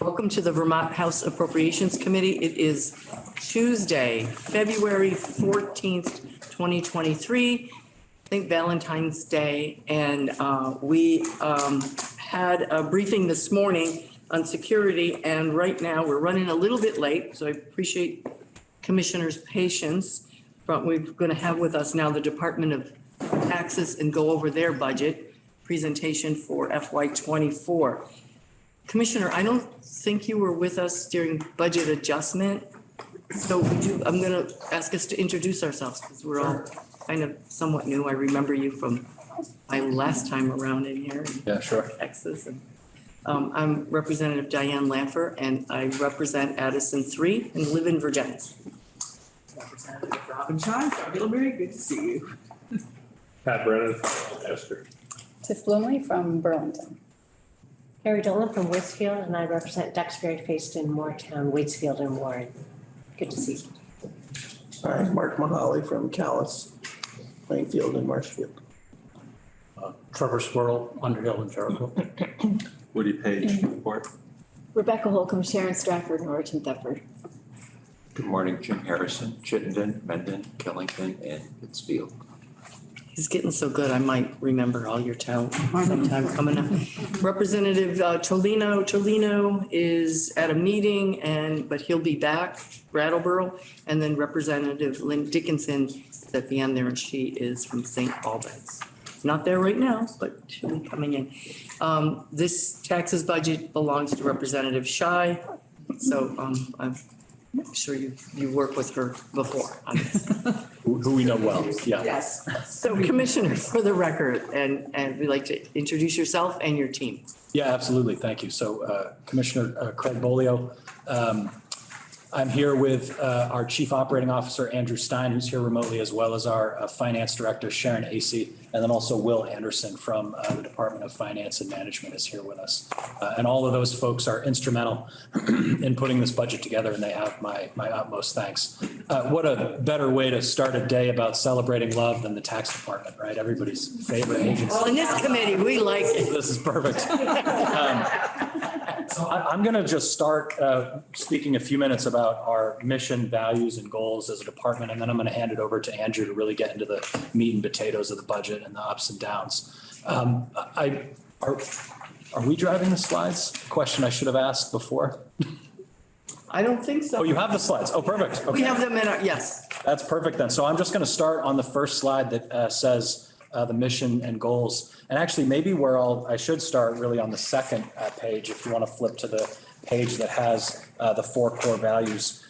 Welcome to the Vermont House Appropriations Committee. It is Tuesday, February 14th, 2023. I think Valentine's Day. And uh, we um, had a briefing this morning on security. And right now, we're running a little bit late, so I appreciate Commissioners' patience. But we're going to have with us now the Department of Taxes and go over their budget presentation for FY '24. Commissioner, I don't think you were with us during budget adjustment. So would you, I'm going to ask us to introduce ourselves because we're all kind of somewhat new. I remember you from my last time around in here in Yeah, sure. Texas. And um, I'm Representative Diane Lanpher and I represent Addison 3 and live in Vergennes. Representative Robin Scheu from Middlebury, good to see you. Pat Brennan Esther. Tiff Bluemle from Burlington. Kari Dolan from Waitsfield, and I represent Duxbury, Fayston, Moretown, Waitsfield, and Warren. Good to see you. Hi, Mark Mihaly from Calais, Plainfield and Marshfield. Uh, Trevor Squirrell, Underhill and Jericho. Woody Page, Newport. Rebecca Holcomb, Sharon Strafford, Norwich Thetford. Good morning, Jim Harrison, Chittenden, Mendon, Killington, and Pittsfield. He's getting so good, I might remember all your town sometime coming up. Representative uh, Toleno, Toleno is at a meeting and, but he'll be back, Brattleboro. And then Representative Lynn Dickinson is at the end there and she is from St. Albans. Not there right now, but she'll be coming in. Um, This taxes budget belongs to Representative Scheu. So um, I'm sure you, you worked with her before. Who who we know well, yeah. Yes. So Commissioner, for the record, and, and we'd like to introduce yourself and your team. Yeah, absolutely. Thank you. So uh, Commissioner uh, Craig Bolio. um, I'm here with uh, our Chief Operating Officer, Andrew Stein, who's here remotely, as well as our uh, Finance Director, Sharon Acey, and then also Will Anderson from uh, the Department of Finance and Management is here with us. Uh, And all of those folks are instrumental in putting this budget together, and they have my, my utmost thanks. Uh, What a better way to start a day about celebrating love than the tax department, right? Everybody's favorite agency. Well, in this committee, we like it. This is perfect. Um, So I, I'm going to just start uh, speaking a few minutes about our mission, values, and goals as a department, and then I'm going to hand it over to Andrew to really get into the meat and potatoes of the budget and the ups and downs. Um, I, are, are we driving the slides? Question I should have asked before. I don't think so. Oh, you have the slides. Oh, perfect. Okay. We have them in our, yes. That's perfect then. So I'm just going to start on the first slide that uh, says uh, the mission and goals. And actually, maybe where I'll, I should start really on the second uh, page, if you want to flip to the page that has uh, the four core values.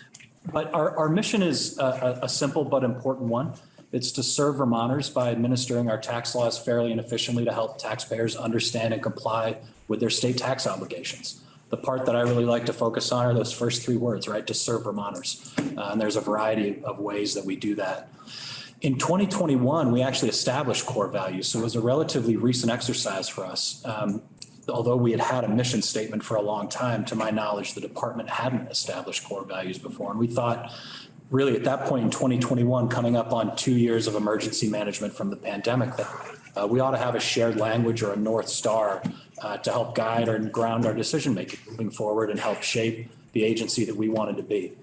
But our, our mission is a, a simple but important one. It's to serve Vermonters by administering our tax laws fairly and efficiently to help taxpayers understand and comply with their state tax obligations. The part that I really like to focus on are those first three words, right? To serve Vermonters. Uh, and there's a variety of ways that we do that. In 2021, we actually established core values. So it was a relatively recent exercise for us. Um, although we had had a mission statement for a long time, to my knowledge, the department hadn't established core values before. And we thought, really at that point in 2021, coming up on two years of emergency management from the pandemic, that uh, we ought to have a shared language or a North Star uh, to help guide and ground our decision making moving forward and help shape the agency that we wanted to be.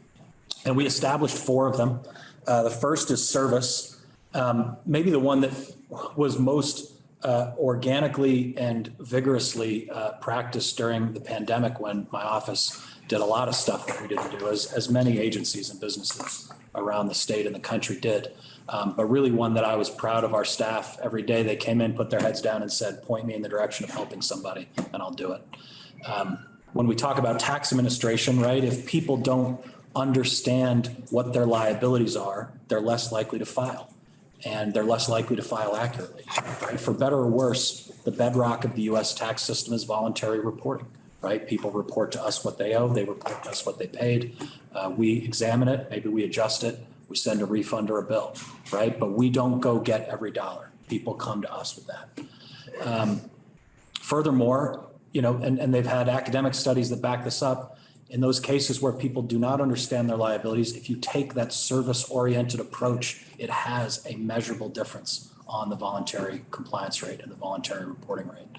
And we established four of them. Uh, the first is service. Um, maybe the one that was most uh, organically and vigorously uh, practiced during the pandemic when my office did a lot of stuff that we didn't do, as, as many agencies and businesses around the state and the country did. Um, but really one that I was proud of our staff. Every day they came in, put their heads down and said, point me in the direction of helping somebody and I'll do it. Um, when we talk about tax administration, right, if people don't understand what their liabilities are, they're less likely to file and they're less likely to file accurately. Right? For better or worse, the bedrock of the US tax system is voluntary reporting, right? People report to us what they owe, they report to us what they paid. Uh, we examine it, maybe we adjust it, we send a refund or a bill, right? But we don't go get every dollar. People come to us with that. Um, Furthermore, you know, and, and they've had academic studies that back this up. In those cases where people do not understand their liabilities, if you take that service-oriented approach, it has a measurable difference on the voluntary compliance rate and the voluntary reporting rate.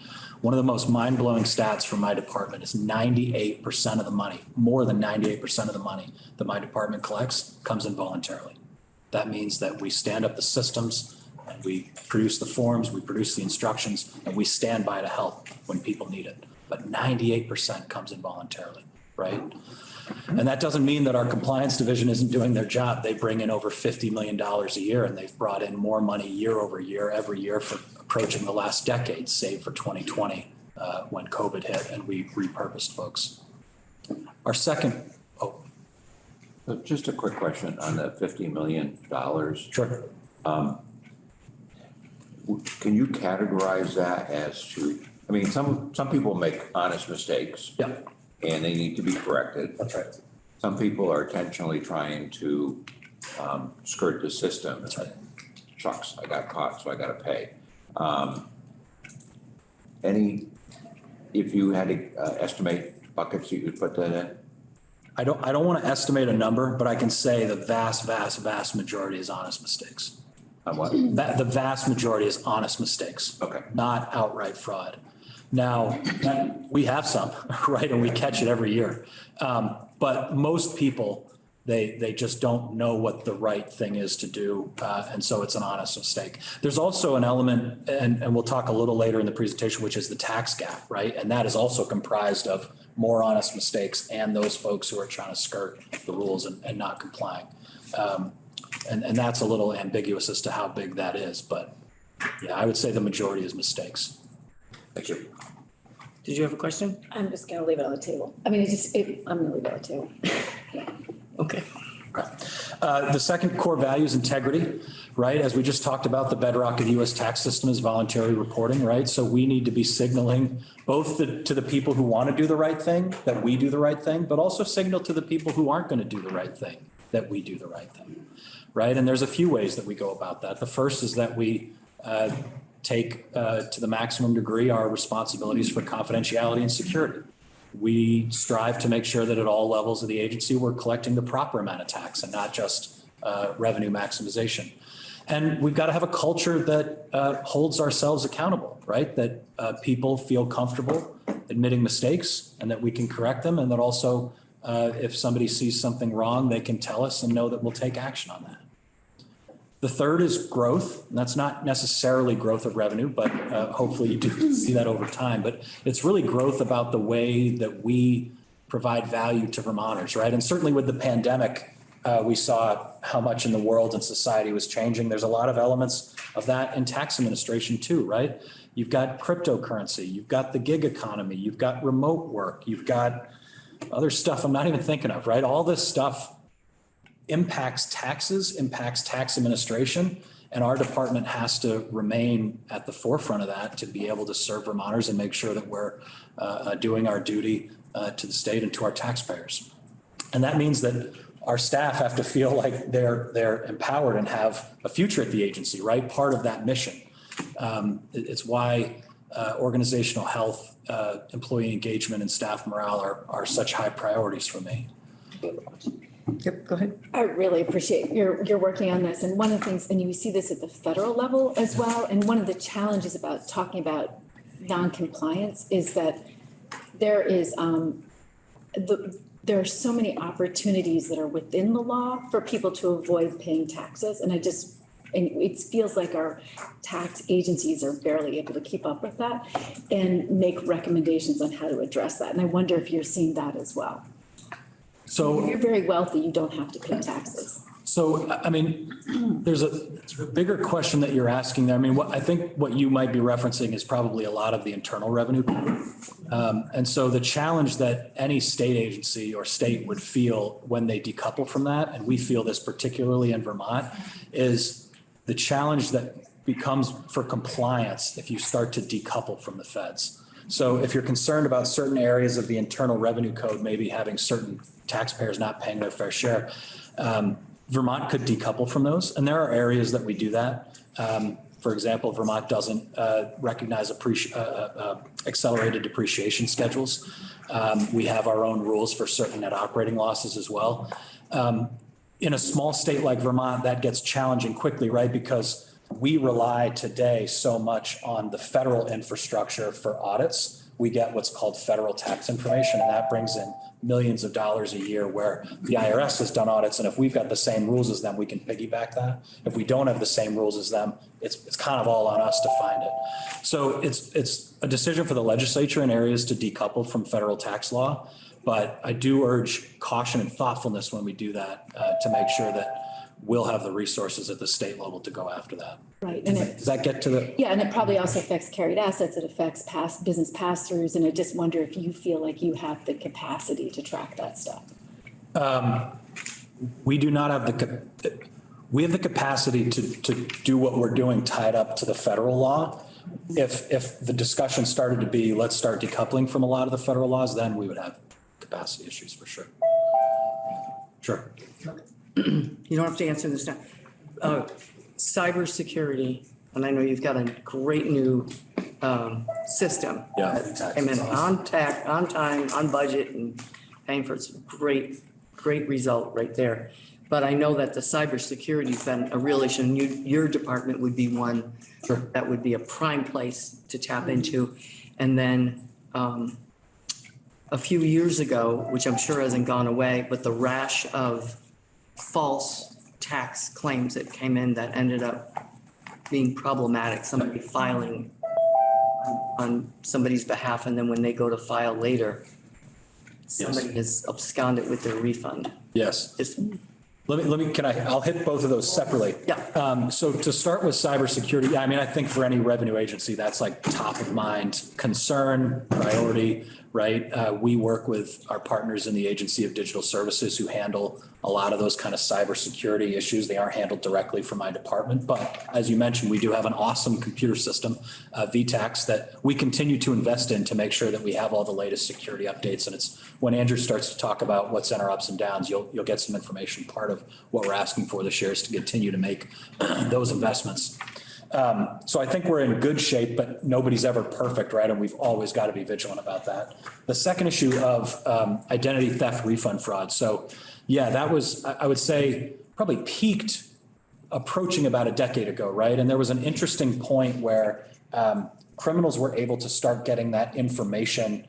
One of the most mind-blowing stats from my department is ninety-eight percent of the money, more than ninety-eight percent of the money that my department collects comes in voluntarily. That means that we stand up the systems and we produce the forms, we produce the instructions, and we stand by to help when people need it. But ninety-eight percent comes in voluntarily, right? And that doesn't mean that our compliance division isn't doing their job. They bring in over fifty million dollars a year and they've brought in more money year over year, every year for approaching the last decade, save for twenty twenty, uh, when COVID hit and we repurposed folks. Our second, oh, So Just a quick question on the fifty million dollars. sure. Can you categorize that as to, I mean, some, some people make honest mistakes. Yeah. And they need to be corrected. That's right. Some people are intentionally trying to um, skirt the system. That's right. Shucks, I got caught, so I gotta pay. Um, Any, if you had to uh, estimate buckets you could put that in? I don't, I don't want to estimate a number, but I can say the vast, vast, vast majority is honest mistakes. On what? That, the vast majority is honest mistakes. Okay. Not outright fraud. Now, that- we have some, right, and we catch it every year. Um, but most people, they, they just don't know what the right thing is to do, uh, and so it's an honest mistake. There's also an element, and, and we'll talk a little later in the presentation, which is the tax gap, right? And that is also comprised of more honest mistakes and those folks who are trying to skirt the rules and, and not complying. Um, and, and that's a little ambiguous as to how big that is, but yeah, I would say the majority is mistakes. Thank you. Did you have a question? I'm just gonna leave it on the table. I mean, it just, it, I'm gonna leave it on the table. Okay. Uh, The second core value is integrity, right? As we just talked about, the bedrock of the US tax system is voluntary reporting, right? So we need to be signaling both the- to the people who want to do the right thing, that we do the right thing, but also signal to the people who aren't going to do the right thing, that we do the right thing, right? And there's a few ways that we go about that. The first is that we uh, take uh, to the maximum degree our responsibilities for confidentiality and security. We strive to make sure that at all levels of the agency, we're collecting the proper amount of tax and not just uh, revenue maximization. And we've got to have a culture that uh, holds ourselves accountable, right? That uh, people feel comfortable admitting mistakes and that we can correct them. And that also, uh, if somebody sees something wrong, they can tell us and know that we'll take action on that. The third is growth. And that's not necessarily growth of revenue, but uh, hopefully you do see that over time. But it's really growth about the way that we provide value to Vermonters, right? And certainly with the pandemic, uh, we saw how much in the world and society was changing. There's a lot of elements of that in tax administration too, right? You've got cryptocurrency, you've got the gig economy, you've got remote work, you've got other stuff I'm not even thinking of, right? All this stuff impacts taxes, impacts tax administration, and our department has to remain at the forefront of that to be able to serve Vermonters and make sure that we're uh, uh, doing our duty uh, to the state and to our taxpayers. And that means that our staff have to feel like they're, they're empowered and have a future at the agency, right? Part of that mission. Um, it- It's why uh, organizational health, uh, employee engagement and staff morale are, are such high priorities for me. Yep, go ahead. I really appreciate your, your working on this. And one of the things, and you see this at the federal level as well, and one of the challenges about talking about non-compliance is that there is, um, the, there are so many opportunities that are within the law for people to avoid paying taxes. And I just, and it feels like our tax agencies are barely able to keep up with that and make recommendations on how to address that. And I wonder if you're seeing that as well. If So you're very wealthy, you don't have to pay taxes. So, I mean, there's a there's a bigger question that you're asking there. I mean, what, I think what you might be referencing is probably a lot of the internal revenue. Um, And so the challenge that any state agency or state would feel when they decouple from that, and we feel this particularly in Vermont, is the challenge that becomes for compliance if you start to decouple from the feds. So if you're concerned about certain areas of the internal revenue code, maybe having certain taxpayers not paying their fair share, um, Vermont could decouple from those. And there are areas that we do that. Um, For example, Vermont doesn't uh, recognize uh, uh, uh, accelerated depreciation schedules. Um, We have our own rules for certain net operating losses as well. Um, In a small state like Vermont, that gets challenging quickly, right? Because we rely today so much on the federal infrastructure for audits. We get what's called federal tax information, and that brings in millions of dollars a year where the IRS has done audits, and if we've got the same rules as them, we can piggyback that. If we don't have the same rules as them, it's, it's kind of all on us to find it. So it's, it's a decision for the legislature in areas to decouple from federal tax law. But I do urge caution and thoughtfulness when we do that, uh, to make sure that we'll have the resources at the state level to go after that. Right, and it, Does that get to the, yeah, and it probably also affects carried assets, it affects past, business pass-throughs, and I just wonder if you feel like you have the capacity to track that stuff. Um, we do not have the, we have the capacity to, to do what we're doing tied up to the federal law. If, if the discussion started to be, let's start decoupling from a lot of the federal laws, then we would have capacity issues for sure. Sure. You don't have to answer this now. Uh, Cybersecurity, and I know you've got a great new um, system. Yeah, that exactly. Came in on tack, on time, on budget and paying for it's a great, great result right there. But I know that the cybersecurity's been a real issue and you, your department would be one Sure. that would be a prime place to tap into. And then um, a few years ago, which I'm sure hasn't gone away, but the rash of false tax claims that came in that ended up being problematic, somebody filing on- somebody's behalf, and then when they go to file later, somebody has absconded with their refund. Yes. It's, Let me, let me, can I, I'll hit both of those separately. Yeah. Um, so to start with cybersecurity, I mean, I think for any revenue agency, that's like top of mind concern, priority, right? Uh, we work with our partners in the Agency of Digital Services who handle a lot of those kind of cybersecurity issues. They aren't handled directly from my department, but as you mentioned, we do have an awesome computer system, uh, VTAX, that we continue to invest in to make sure that we have all the latest security updates. And it's, when Andrew starts to talk about what's in our ups and downs, you'll, you'll get some information. Part of what we're asking for this year is to continue to make those investments. Um, so I think we're in good shape, but nobody's ever perfect, right? And we've always got to be vigilant about that. The second issue of um, identity theft refund fraud. So yeah, that was, I would say, probably peaked approaching about a decade ago, right? And there was an interesting point where um, criminals were able to start getting that information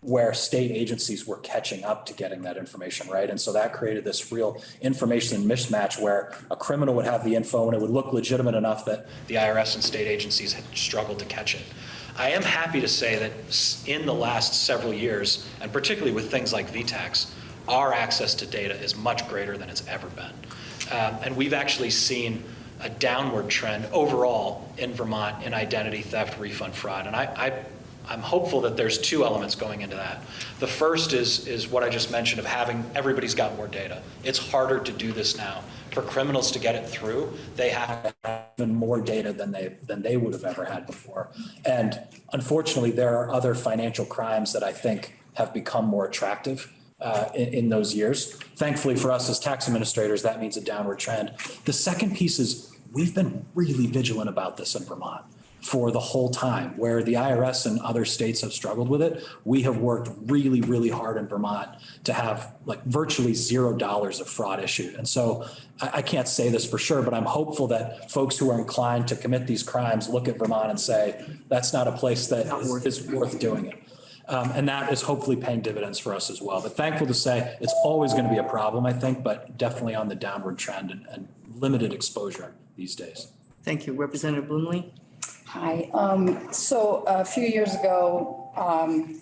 where state agencies were catching up to getting that information, right? And so that created this real information mismatch where a criminal would have the info and it would look legitimate enough that the IRS and state agencies had struggled to catch it. I am happy to say that in the last several years, and particularly with things like VTAX, our access to data is much greater than it's ever been. Um, And we've actually seen a downward trend overall in Vermont in identity theft, refund fraud. And I, I, I'm hopeful that there's two elements going into that. The first is, is what I just mentioned of having, everybody's got more data. It's harder to do this now. For criminals to get it through, they have even more data than they, than they would have ever had before. And unfortunately, there are other financial crimes that I think have become more attractive uh, in, in those years. Thankfully for us as tax administrators, that means a downward trend. The second piece is we've been really vigilant about this in Vermont for the whole time, where the IRS and other states have struggled with it. We have worked really, really hard in Vermont to have like virtually zero dollars of fraud issued. And so I, I can't say this for sure, but I'm hopeful that folks who are inclined to commit these crimes look at Vermont and say, that's not a place that is is worth doing it. Um, and that is hopefully paying dividends for us as well. But thankful to say, it's always going to be a problem, I think, but definitely on the downward trend and, and limited exposure these days. thank you. Representative Bluemle? Hi, um, so a few years ago, um,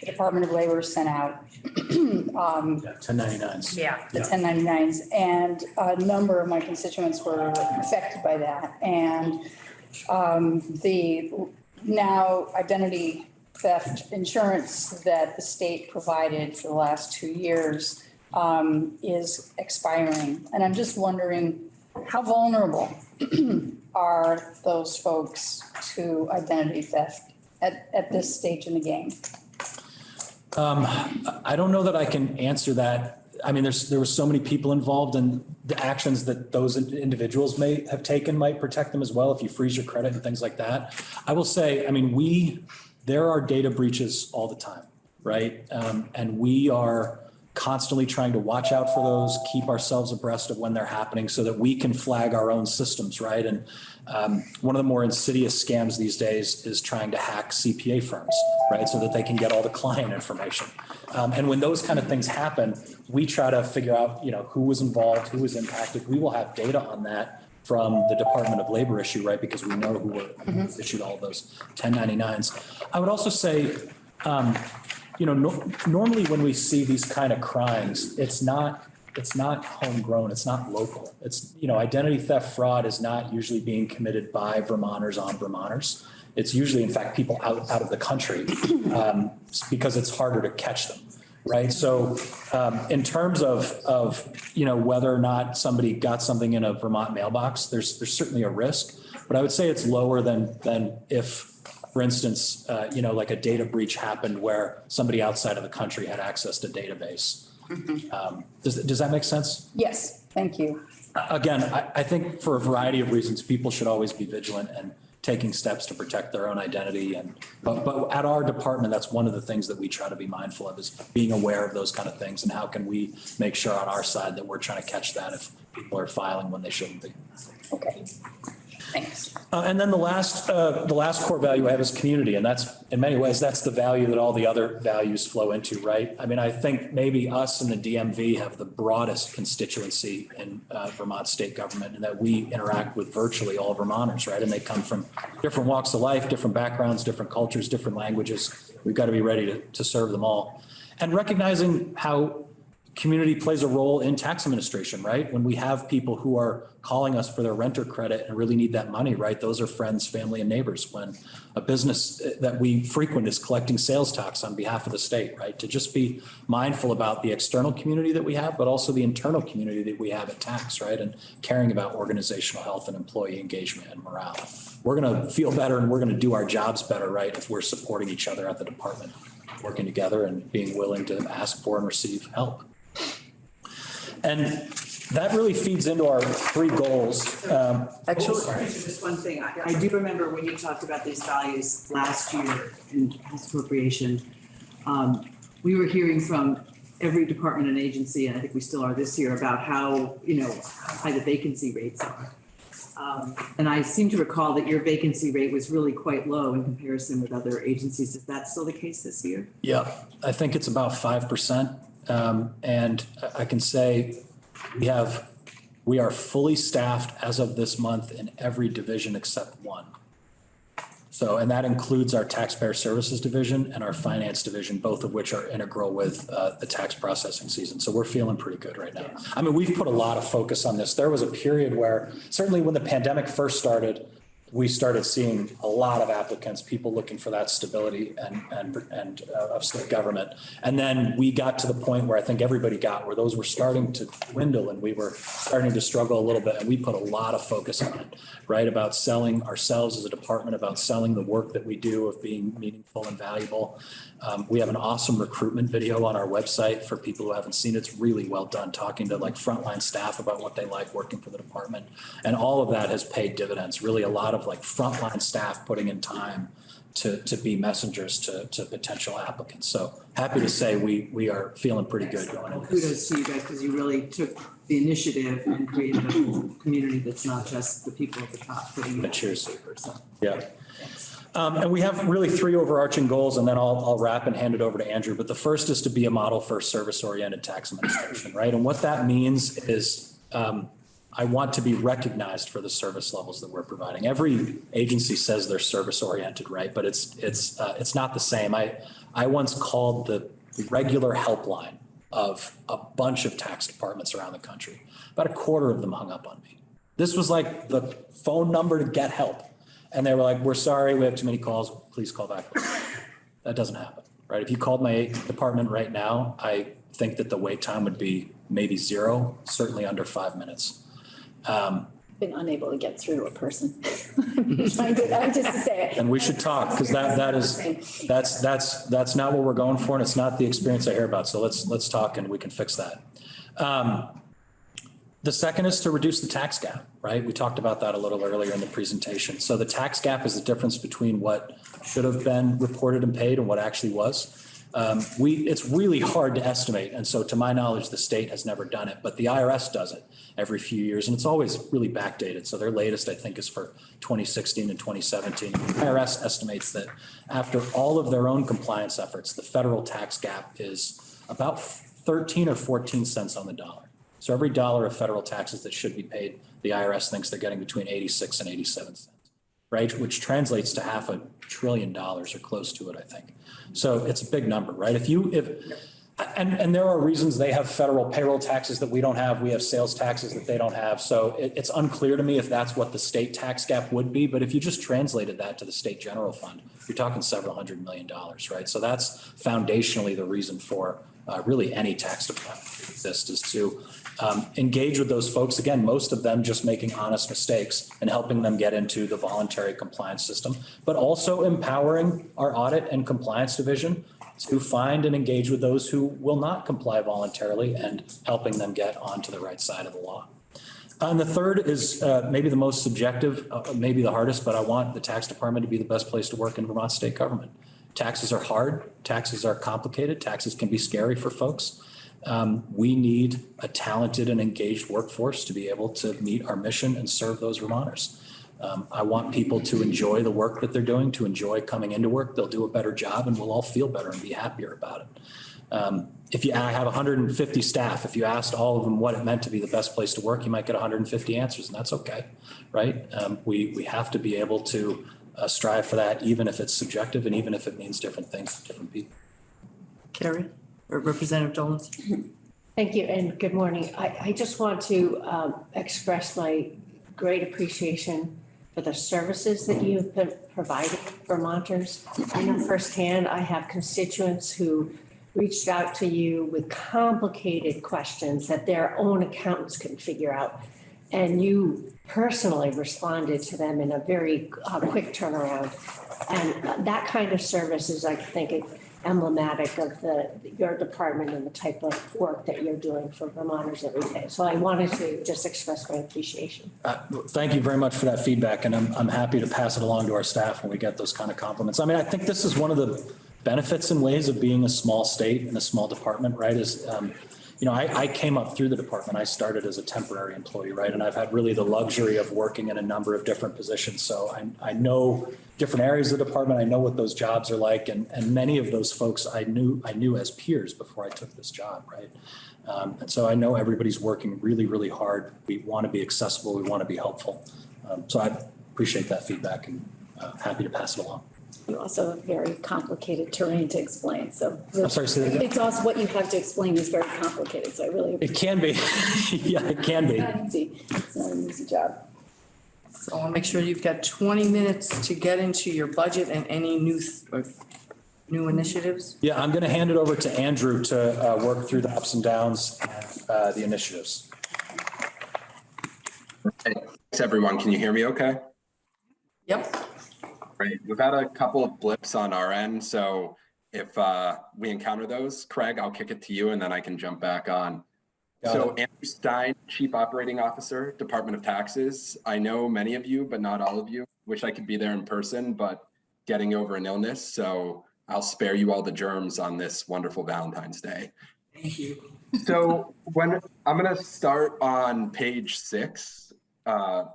the Department of Labor sent out, um, Yeah, 1099s. yeah, the ten ninety-nines, and a number of my constituents were affected by that. And, um, the now identity theft insurance that the state provided for the last two years, um, is expiring. And I'm just wondering, how vulnerable are those folks to identity theft at, at this stage in the game? I don't know that I can answer that. I mean, there's, there were so many people involved and the actions that those individuals may have taken might protect them as well if you freeze your credit and things like that. I will say, I mean, we, there are data breaches all the time, right? Um, and we are constantly trying to watch out for those, keep ourselves abreast of when they're happening so that we can flag our own systems, right? And um, one of the more insidious scams these days is trying to hack CPA firms, right? So that they can get all the client information. Um, And when those kind of things happen, we try to figure out, you know, who was involved, who was impacted. We will have data on that from the Department of Labor issue, right? Because we know who were who issued all those 1099s. I would also say, um, you know, no- normally when we see these kind of crimes, it's not, it's not homegrown, it's not local. It's, you know, identity theft fraud is not usually being committed by Vermonters on Vermonters. It's usually, in fact, people out, out of the country um, because it's harder to catch them, right? So um, in terms of, of, you know, whether or not somebody got something in a Vermont mailbox, there's, there's certainly a risk. But I would say it's lower than, than if for instance, uh, you know, like a data breach happened where somebody outside of the country had access to database. Um, Does, does that make sense? Yes, thank you. Again, I, I think for a variety of reasons, people should always be vigilant and taking steps to protect their own identity. And, but, but at our department, that's one of the things that we try to be mindful of is being aware of those kind of things. And how can we make sure on our side that we're trying to catch that if people are filing when they shouldn't be. Okay. Thanks. Uh, And then the last, uh, the last core value I have is community, and that's, in many ways, that's the value that all the other values flow into, right? I mean, I think maybe us and the DMV have the broadest constituency in uh, Vermont state government, and that we interact with virtually all Vermonters, right? And they come from different walks of life, different backgrounds, different cultures, different languages. We've got to be ready to, to serve them all. And recognizing how community plays a role in tax administration, right? When we have people who are calling us for their renter credit and really need that money, right? Those are friends, family and neighbors. When a business that we frequent is collecting sales tax on behalf of the state, right? To just be mindful about the external community that we have, but also the internal community that we have at tax, right? And caring about organizational health and employee engagement and morale. We're going to feel better and we're going to do our jobs better, right? If we're supporting each other at the department, working together and being willing to ask for and receive help. And that really feeds into our three goals. Um, Actually, Sorry, just one thing. I, I do remember when you talked about these values last year in appropriation. Um, we were hearing from every department and agency, and I think we still are this year, about how, you know, high the vacancy rates are. Um, and I seem to recall that your vacancy rate was really quite low in comparison with other agencies. Is that still the case this year? Yeah, I think it's about 5%. Um, And I can say we have, we are fully staffed as of this month in every division except one. So, and that includes our taxpayer services division and our finance division, both of which are integral with uh, the tax processing season. So we're feeling pretty good right now. I mean, we've put a lot of focus on this. There was a period where, certainly when the pandemic first started, we started seeing a lot of applicants, people looking for that stability and, and, and uh, of state government. And then we got to the point where I think everybody got, where those were starting to dwindle and we were starting to struggle a little bit. And we put a lot of focus on it, right? About selling ourselves as a department, about selling the work that we do of being meaningful and valuable. Um, we have an awesome recruitment video on our website for people who haven't seen it. It's really well done, talking to like frontline staff about what they like working for the department. And all of that has paid dividends, really a lot of like frontline staff putting in time to, to be messengers to, to potential applicants. So happy to say we, we are feeling pretty good going into this. Kudos to you guys, because you really took the initiative and created a community that's not just the people at the top putting it. Cheers. So. Yeah. Um, and we have really three overarching goals and then I'll, I'll wrap and hand it over to Andrew. But the first is to be a model for service-oriented tax administration, right? And what that means is, um, I want to be recognized for the service levels that we're providing. Every agency says they're service-oriented, right? But it's, it's, uh, it's not the same. I, I once called the regular helpline of a bunch of tax departments around the country. About a quarter of them hung up on me. This was like the phone number to get help. And they were like, we're sorry, we have too many calls, please call back. That doesn't happen, right? If you called my department right now, I think that the wait time would be maybe zero, certainly under five minutes. Um, Been unable to get through to a person. I'm just to say it. And we should talk, because that, that is, that's, that's, that's not what we're going for, and it's not the experience I hear about. So let's, let's talk and we can fix that. Um, The second is to reduce the tax gap, right? We talked about that a little earlier in the presentation. So the tax gap is the difference between what should have been reported and paid and what actually was. Um, we, it's really hard to estimate. And so to my knowledge, the state has never done it, but the IRS does it every few years and it's always really backdated. So their latest, I think, is for 2016 and 2017. The IRS estimates that after all of their own compliance efforts, the federal tax gap is about 13 or 14 cents on the dollar. So every dollar of federal taxes that should be paid, the IRS thinks they're getting between 86 and 87 cents, right? Which translates to half a trillion dollars or close to it, I think. So it's a big number, right? If you, if, and, and there are reasons they have federal payroll taxes that we don't have. We have sales taxes that they don't have. So it, it's unclear to me if that's what the state tax gap would be. But if you just translated that to the state general fund, you're talking several hundred million dollars, right? So that's foundationally the reason for uh, really any tax department to exist is to um, engage with those folks. Again, most of them just making honest mistakes and helping them get into the voluntary compliance system, but also empowering our audit and compliance division to find and engage with those who will not comply voluntarily and helping them get onto the right side of the law. And the third is uh, maybe the most subjective, uh, maybe the hardest, but I want the tax department to be the best place to work in Vermont state government. Taxes are hard, taxes are complicated, taxes can be scary for folks. Um, We need a talented and engaged workforce to be able to meet our mission and serve those Vermonters. Um, I want people to enjoy the work that they're doing, to enjoy coming into work. They'll do a better job and we'll all feel better and be happier about it. Um, If you, I have 150 staff, if you asked all of them what it meant to be the best place to work, you might get 150 answers and that's okay, right? Um, We, we have to be able to uh, strive for that, even if it's subjective and even if it means different things to different people. Kari or Representative Dolan's? Thank you and good morning. I, I just want to um, express my great appreciation for the services that you've been providing Vermonters. I know firsthand, I have constituents who reached out to you with complicated questions that their own accountants couldn't figure out. And you personally responded to them in a very uh, quick turnaround. And that kind of service is, I think, emblematic of the, your department and the type of work that you're doing for Vermonters every day. So I wanted to just express my appreciation. Uh, Thank you very much for that feedback, and I'm, I'm happy to pass it along to our staff when we get those kind of compliments. I mean, I think this is one of the benefits and ways of being a small state and a small department, right, is, um, you know, I, I came up through the department. I started as a temporary employee, right? And I've had really the luxury of working in a number of different positions. So I, I know different areas of the department. I know what those jobs are like. And, and many of those folks I knew, I knew as peers before I took this job, right? Um, and so I know everybody's working really, really hard. We want to be accessible. We want to be helpful. Um, so I appreciate that feedback and uh, happy to pass it along. You also have very complicated terrain to explain, so. I'm sorry, say that again? It's also, what you have to explain is very complicated, so I really. It can be. Yeah, it can be. It's not easy. It's not an easy job. So I'll make sure you've got 20 minutes to get into your budget and any new, th- or new initiatives. Yeah, I'm going to hand it over to Andrew to uh, work through the ups and downs, and uh, the initiatives. Thanks, everyone. Can you hear me okay? Yep. Great. We've had a couple of blips on our end, so if uh, we encounter those, Craig, I'll kick it to you and then I can jump back on. Got So Andrew Stein, Chief Operating Officer, Department of Taxes. I know many of you, but not all of you. Wish I could be there in person, but getting over an illness, so I'll spare you all the germs on this wonderful Valentine's Day. Thank you. So when, I'm gonna start on page six, uh,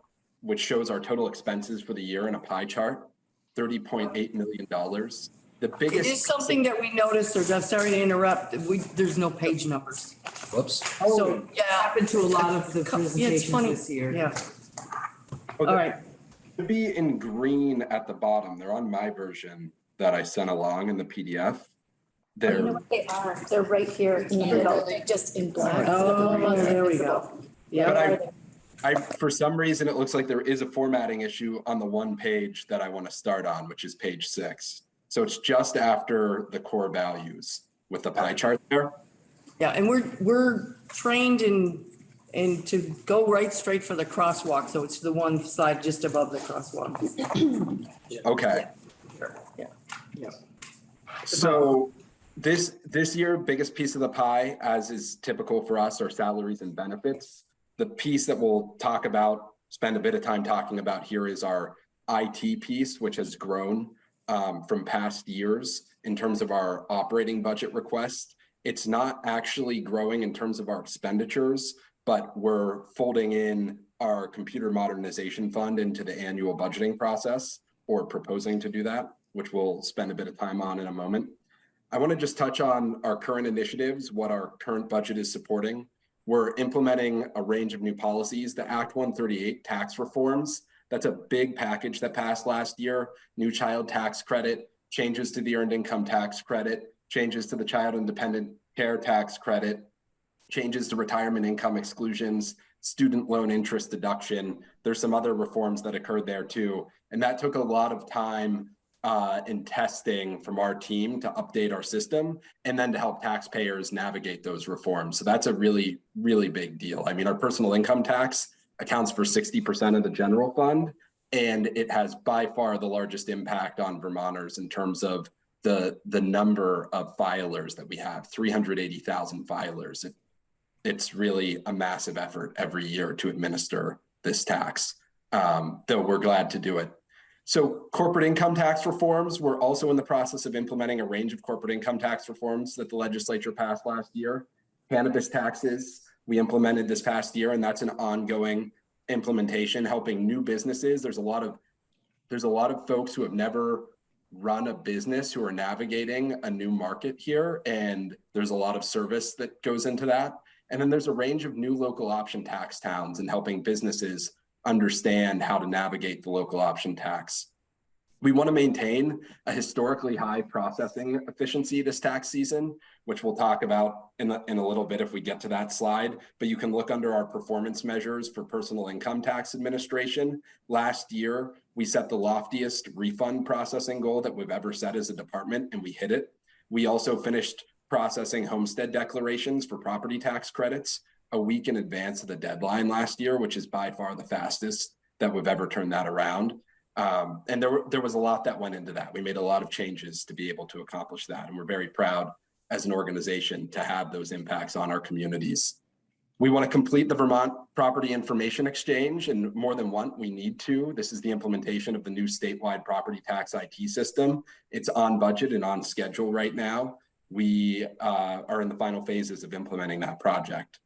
which shows our total expenses for the year in a pie chart, thirty point eight million dollars. The biggest. is something that we noticed, or I'm sorry to interrupt, we, there's no page numbers. Whoops. So, yeah. Happened to a lot of the Yeah, it's presentations funny. this year. Yeah, all right. To be in green at the bottom, they're on my version that I sent along in the PDF. You know They're, what they are? They're right here in the middle, they're just in black. Oh, there we go. but Yeah, I, I, for some reason, it looks like there is a formatting issue on the one page that I want to start on, which is page six. So it's just after the core values with the pie chart there. yeah, and we're, we're trained in, in to go right straight for the crosswalk, so it's the one slide just above the crosswalk. Okay. Yeah, yeah. So this, this year, biggest piece of the pie, as is typical for us, are salaries and benefits. The piece that we'll talk about, spend a bit of time talking about here is our IT piece, which has grown um, from past years in terms of our operating budget request. It's not actually growing in terms of our expenditures, but we're folding in our computer modernization fund into the annual budgeting process or proposing to do that, which we'll spend a bit of time on in a moment. I want to just touch on our current initiatives, what our current budget is supporting. We're implementing a range of new policies, the Act 138 tax reforms. That's a big package that passed last year. New child tax credit, changes to the earned income tax credit, changes to the child independent care tax credit, changes to retirement income exclusions, student loan interest deduction. There's some other reforms that occurred there too. And that took a lot of time uh, in testing from our team to update our system and then to help taxpayers navigate those reforms. So that's a really, really big deal. I mean, our personal income tax accounts for 60% of the general fund, and it has by far the largest impact on Vermonters in terms of the, the number of filers that we have, 380,000 filers. It, it's really a massive effort every year to administer this tax, um, though we're glad to do it. So corporate income tax reforms, we're also in the process of implementing a range of corporate income tax reforms that the legislature passed last year. Cannabis taxes, we implemented this past year, and that's an ongoing implementation, helping new businesses. There's a lot of there's a lot of folks who have never run a business who are navigating a new market here, and there's a lot of service that goes into that. And then there's a range of new local option tax towns and helping businesses understand how to navigate the local option tax. We want to maintain a historically high processing efficiency this tax season, which we'll talk about in a, in a little bit if we get to that slide. But you can look under our performance measures for personal income tax administration. Last year, we set the loftiest refund processing goal that we've ever set as a department, and we hit it. We also finished processing homestead declarations for property tax credits a week in advance of the deadline last year, which is by far the fastest that we've ever turned that around. Um, and there, there was a lot that went into that. We made a lot of changes to be able to accomplish that. And we're very proud as an organization to have those impacts on our communities. We want to complete the Vermont Property Information Exchange and more than one, we need to. This is the implementation of the new statewide property tax IT system. It's on budget and on schedule right now. We uh, are in the final phases of implementing that project.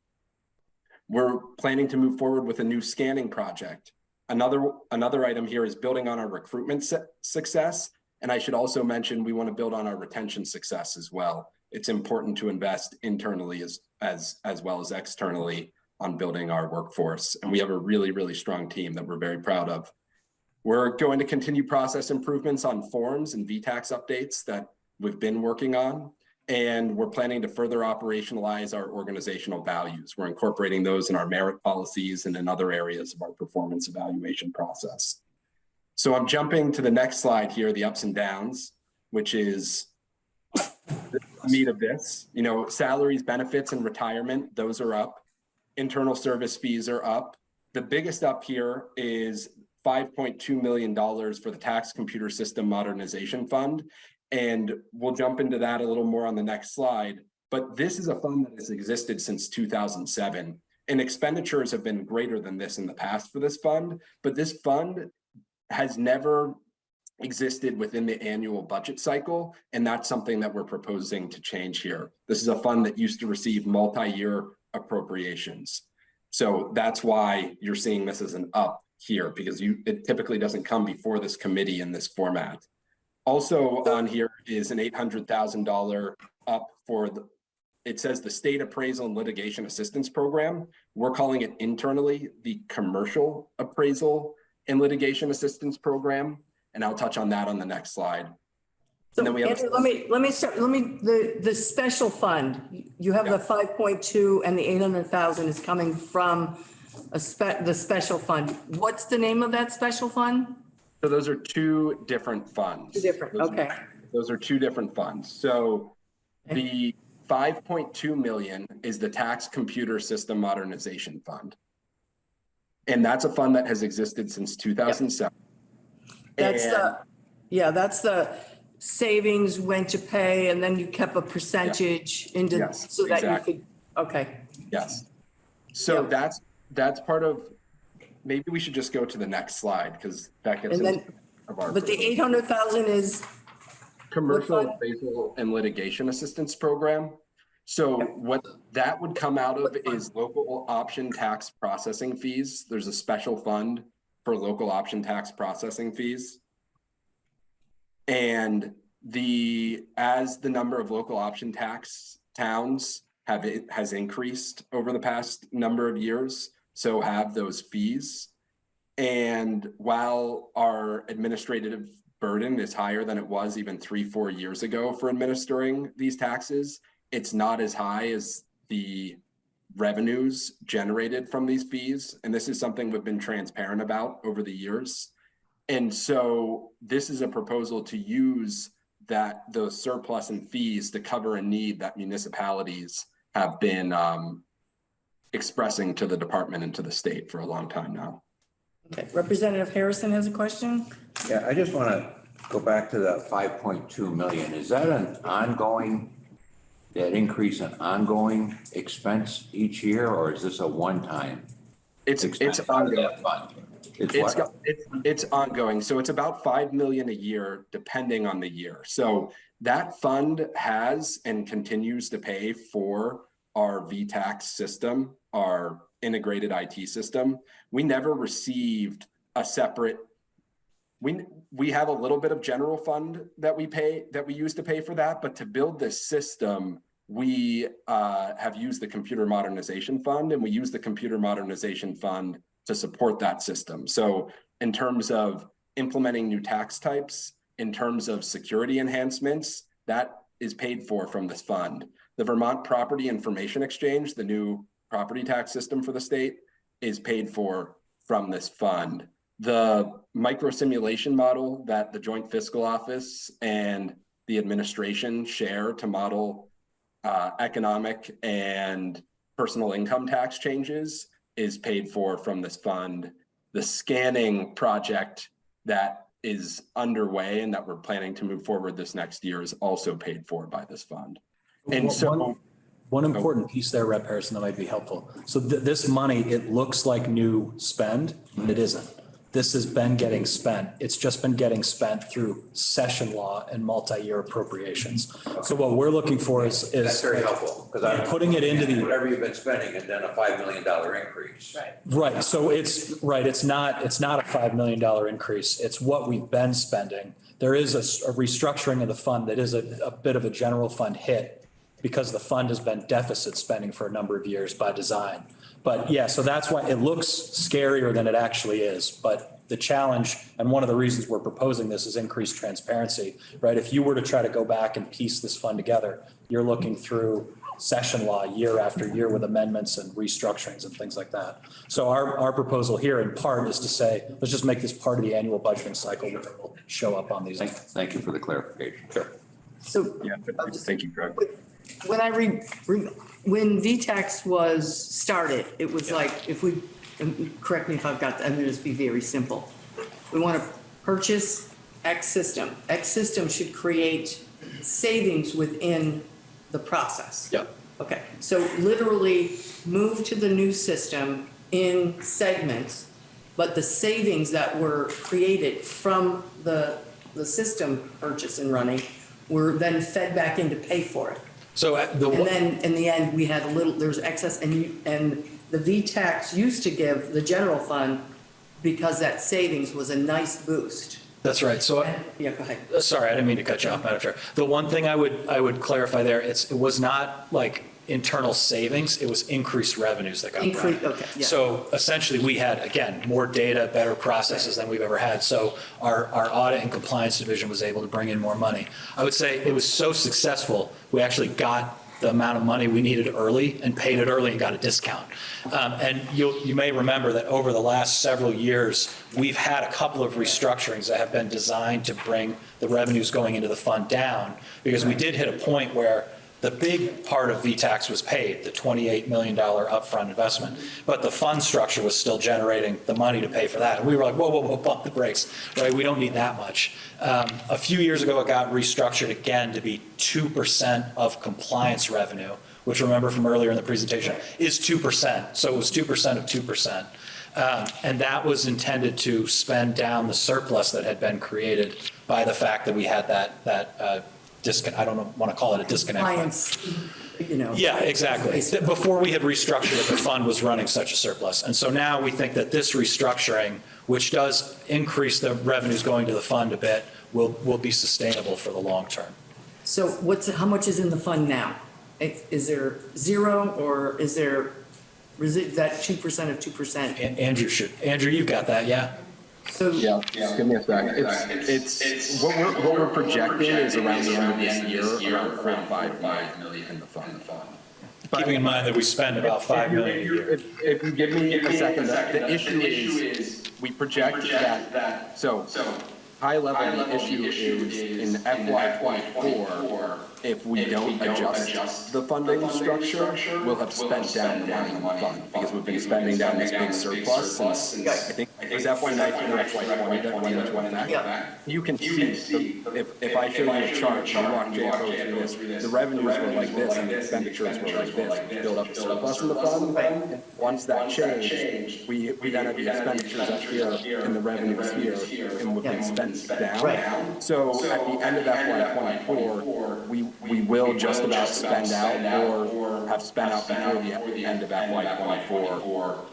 We're planning to move forward with a new scanning project. Another, another item here is building on our recruitment success. And I should also mention, we want to build on our retention success as well. It's important to invest internally as, as, as well as externally on building our workforce. And we have a really, really strong team that we're very proud of. We're going to continue process improvements on forms and VTAX updates that we've been working on. And we're planning to further operationalize our organizational values. We're incorporating those in our merit policies and in other areas of our performance evaluation process. So I'm jumping to the next slide here, the ups and downs, which is the meat of this. You know, salaries, benefits, and retirement, those are up. Internal service fees are up. The biggest up here is $5.2 million for the tax computer system modernization fund. And we'll jump into that a little more on the next slide. But this is a fund that has existed since 2007 and expenditures have been greater than this in the past for this fund. But this fund has never existed within the annual budget cycle. And that's something that we're proposing to change here. This is a fund that used to receive multi-year appropriations. So that's why you're seeing this as an up here because you it typically doesn't come before this committee in this format. Also on here is an $800,000 up for the, it says the state appraisal and litigation assistance program. We're calling it internally the commercial appraisal and litigation assistance program. And I'll touch on that on the next slide. So And then we have- Andrew, let me, let me start, let me, the, the special fund, you have the five point two and the eight hundred thousand is coming from a spe, the special fund. What's the name of that special fund? So those are two different funds. Two different, Those- okay. Those are two different funds. So the 5.2 million is the tax computer system modernization fund. And that's a fund that has existed since 2007. That's And- the, yeah, that's the savings went to pay and then you kept a percentage into, Yes, so that you could, okay. Yes. So Yeah. that's, that's part of, maybe we should just go to the next slide because that gets And into then, of our. But the eight hundred thousand is, Commercial appraisal and litigation assistance program. So what that would come out of is local option tax processing fees. There's a special fund for local option tax processing fees. And the, as the number of local option tax towns have, it has increased over the past number of years, so have those fees. And while our administrative burden is higher than it was even three, four years ago for administering these taxes, it's not as high as the revenues generated from these fees. And this is something we've been transparent about over the years. And so this is a proposal to use that, those surplus and fees to cover a need that municipalities have been um, expressing to the department and to the state for a long time now. okay, Representative Harrison has a question? Yeah, I just want to go back to the five point two million. Is that an ongoing, that increase an ongoing expense each year, or is this a one-time It's, it's ongoing. It's It's, what? it's, it's ongoing. So it's about five million a year, depending on the year. So that fund has and continues to pay for our VTAX system, our integrated IT system. We never received a separate. We, we have a little bit of general fund that we pay, that we use to pay for that, but to build this system, we uh, have used the computer modernization fund and we use the computer modernization fund to support that system. So in terms of implementing new tax types, in terms of security enhancements, that is paid for from this fund. The Vermont Property Information Exchange, the new property tax system for the state, is paid for from this fund. The micro simulation model that the Joint Fiscal Office and the administration share to model uh, economic and personal income tax changes is paid for from this fund. The scanning project that is underway and that we're planning to move forward this next year is also paid for by this fund. And so, One important piece there, Rep. Harrison, that might be helpful. So th- this money, it looks like new spend, and it isn't. This has been getting spent. It's just been getting spent through session law and multi-year appropriations. So what we're looking for is, is. That's very helpful, because I'm. Putting it into the. Whatever you've been spending and then a five million dollar increase. Right. Right, so it's, right, it's not, it's not a $5 million increase. It's what we've been spending. There is a restructuring of the fund that is a, a bit of a general fund hit because the fund has been deficit spending for a number of years by design. But yeah, so that's why it looks scarier than it actually is. But the challenge, and one of the reasons we're proposing this is increased transparency, right? If you were to try to go back and piece this fund together, you're looking through session law year after year with amendments and restructurings and things like that. So our, our proposal here in part is to say, let's just make this part of the annual budgeting cycle, which will show up on these. Thank, thank you for the clarification. Sure. So yeah, thank you, Greg. When I read, re- when VTAX was started, it was like, if we, and correct me if I've got, I'm gonna just be very simple. We want to purchase X system. X system should create savings within the process. Yep. Okay, so literally move to the new system in segments, but the savings that were created from the, the system purchase and running were then fed back in to pay for it. So uh, the. And then in the end, we had a little, there was excess and you, and the VTAX used to give the general fund because that savings was a nice boost. That's right. So And- Yeah, go ahead. Sorry, I didn't mean to cut you off, Madam Chair. The one thing I would, I would clarify there, it's, it was not like internal savings, it was increased revenues that got brought. Increase, okay, yeah. So essentially, we had, again, more data, better processes than we've ever had. So our, our audit and compliance division was able to bring in more money. I would say it was so successful, we actually got the amount of money we needed early and paid it early and got a discount. Um, And you, you may remember that over the last several years, we've had a couple of restructurings that have been designed to bring the revenues going into the fund down, because we did hit a point where the big part of VTAX was paid, the $28 million upfront investment, but the fund structure was still generating the money to pay for that. And we were like, whoa, whoa, whoa, bump the brakes, right? We don't need that much. Um, A few years ago, it got restructured again to be 2% of compliance revenue which remember from earlier in the presentation, is 2%. So it was 2% of 2%. Um, And that was intended to spend down the surplus that had been created by the fact that we had that, that uh, disconnect, I don't want to call it a disconnect. but- Clients, you know. yeah, exactly. That Before we had restructured it, the fund was running such a surplus. And so now we think that this restructuring, which does increase the revenues going to the fund a bit, will, will be sustainable for the long term. So what's, how much is in the fund now? Is is there zero or is there, is it that 2% of 2%? An- Andrew should, Andrew, you've got that, yeah? So Yeah, just give me a sec. It's, it's, what we're, what we're projecting is around the end of this year, around four to five million in the fund. Keeping in mind that we spend about 5 million a year. If, if you give me a second, the the issue is, we project that, so, high level, the issue is in FY twenty-four, if we don't adjust the funding structure, we'll have spent down the money in the fund, because we've been spending down this big surplus since, I think, it was FY nineteen or FY twenty that went into effect. Yeah. You can see, the- if, if I show you a chart, you walk JFO through this, the revenues were like this and the expenditures were like this. We built up a surplus in the fund, and once that changed, we, we then had the expenditures up here and the revenues here, and we've been spent down. So at the end of FY twenty-four, we, we will just about spend out or have spent out before the end of FY twenty-four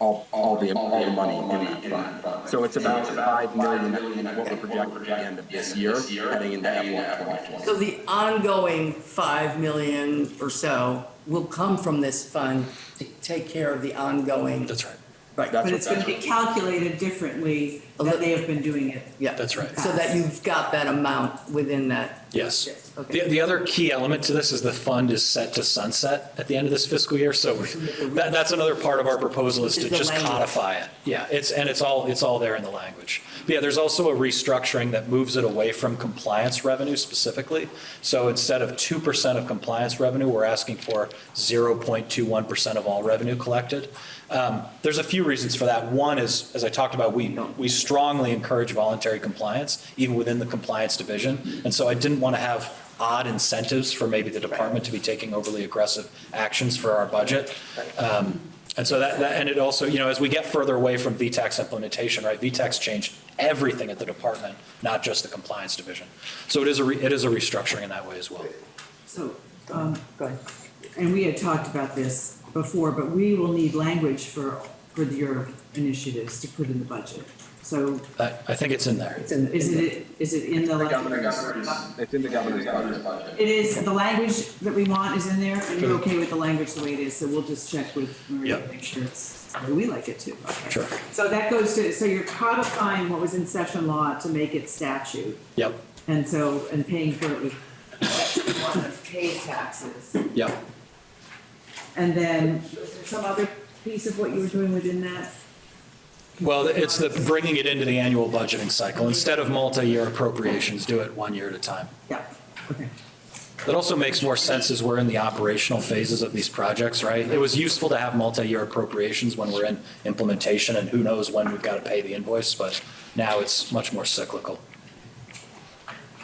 all, all the, all the money in that fund. So it's about five million, what we're projecting at the end of this year, heading into FY twenty-four. So the ongoing 5 million or so will come from this fund to take care of the ongoing. That's right. Right, That's But what- it's gonna be calculated differently than they have been doing it. yeah. That's right. So that you've got that amount within that. Yes. Yes, okay. The, the other key element to this is the fund is set to sunset at the end of this fiscal year. So that, that's another part of our proposal is to Is the just language. codify it. Yeah, it's, and it's all, it's all there in the language. But yeah, there's also a restructuring that moves it away from compliance revenue specifically. So instead of 2% of compliance revenue, we're asking for 0.21% of all revenue collected. Um, There's a few reasons for that. One is, as I talked about, we, we strongly encourage voluntary compliance, even within the compliance division. And so I didn't want to have odd incentives for maybe the department to be taking overly aggressive actions for our budget. Um, And so that, that- and it also, you know, as we get further away from VTAX implementation, right, VTAX changed everything at the department, not just the compliance division. So it is a, re- it is a restructuring in that way as well. So, um, Go ahead. and we had talked about this before, but we will need language for, for your initiatives to put in the budget. So I, I think it's in there. It's in, is it, is it in the? It's in the governor's budget. It is, the language that we want is in there, and you're okay with the language the way it is, so we'll just check with Maria to Yep. make sure it's, the way we like it too. Okay. Sure. So that goes to, so you're codifying what was in session law to make it statute, Yep, and so, and paying for it with one of paid taxes. yep. And then, some other piece of what you were doing within that? Well, it's the bringing it into the annual budgeting cycle. Instead of multi-year appropriations, do it one year at a time. Yeah, okay. That also makes more sense as we're in the operational phases of these projects, right? It was useful to have multi-year appropriations when we're in implementation and who knows when we've got to pay the invoice, but now it's much more cyclical.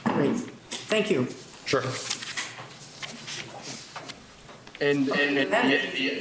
great. Thank you. Sure. And, and the,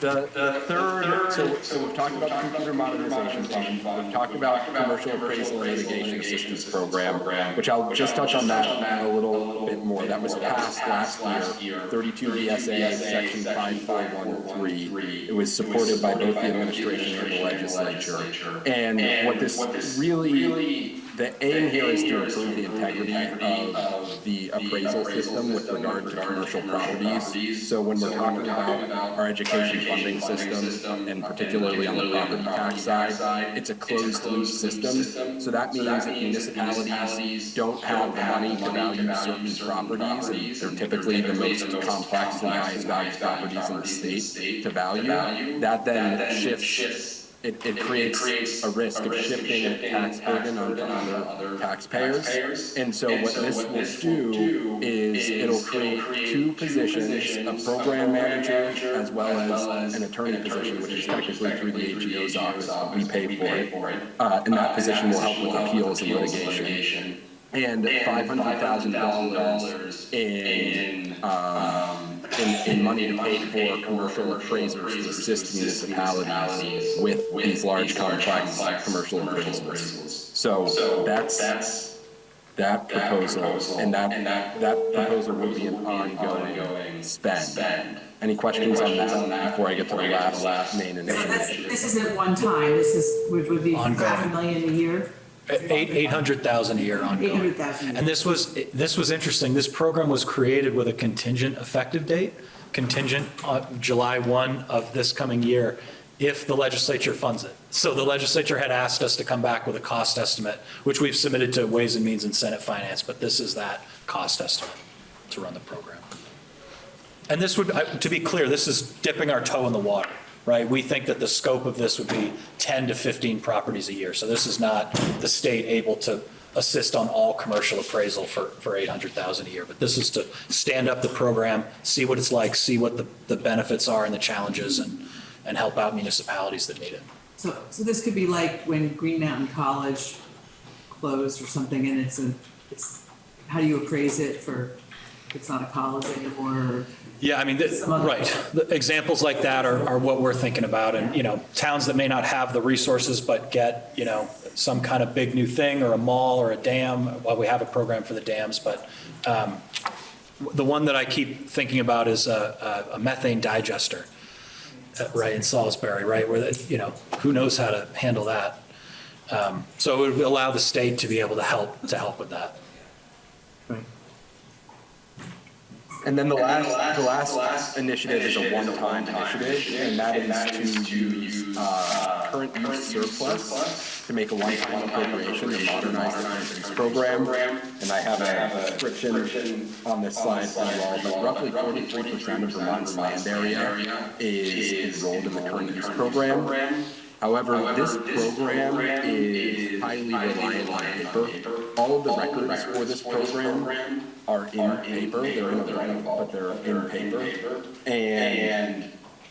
the, the third, so, so we've talked about computer modernization fund, we've talked about commercial appraisal and litigation assistance program, which I'll just touch on that a little bit more. That was passed last year, thirty-two VSA, section five four one three. It was supported by both the administration and the legislature. And what this really, the aim here is to improve the integrity of the appraisal system with regard to commercial properties. So when we're talking about our education funding system, and particularly on the property tax side, it's a closed loop system. So that means that municipalities don't have the money to value certain properties, and they're typically the most complex and highest value properties in the state to value. That then shifts it, it creates a risk of shifting a tax burden onto other taxpayers. And so what this will do is it'll create two positions, a program manager as well as an attorney position, which is technically through the AGO's office, but we pay for it. Uh, and that position will help with appeals and litigation. And five hundred thousand dollars in, um, in, in money to pay for commercial appraisers to assist municipalities with these large complex commercial appraisals. So that's, that proposal, and that, that proposal will be an ongoing spend. Any questions on that before I get to the last main So initiative? this isn't one time, this is, would, would be half a million a year, Eight, 800,000 a year ongoing. eight hundred thousand. And this was, this was interesting. This program was created with a contingent effective date, contingent on July 1 of this coming year, if the legislature funds it. So the legislature had asked us to come back with a cost estimate, which we've submitted to Ways and Means and Senate Finance, but this is that cost estimate to run the program. And this would, to be clear, this is dipping our toe in the water, right? We think that the scope of this would be 10 to 15 properties a year. So this is not the state able to assist on all commercial appraisal for, for 800,000 a year. But this is to stand up the program, see what it's like, see what the, the benefits are and the challenges, and, and help out municipalities that need it. So, so this could be like when Green Mountain College closed or something, and it's a, it's, how do you appraise it for, it's not a college anymore, or? Yeah, I mean, th- right. The Examples like that are, are what we're thinking about. And, you know, towns that may not have the resources but get, you know, some kind of big new thing or a mall or a dam, well, we have a program for the dams, but um, the one that I keep thinking about is a a methane digester, uh, right, in Salisbury, right, where, the- you know, who knows how to handle that. Um, So it would allow the state to be able to help, to help with that. And then the last, the last initiative is a one-time initiative, and that is to use, uh, current use surplus to make a one-time appropriation to modernize the current use program. And I have a description on this slide for you all, but roughly forty-three percent of Vermont's land area is enrolled in the current use program. However, this program is highly reliant on paper. All of the records for this program are in paper, they're in a book, but they're in paper. And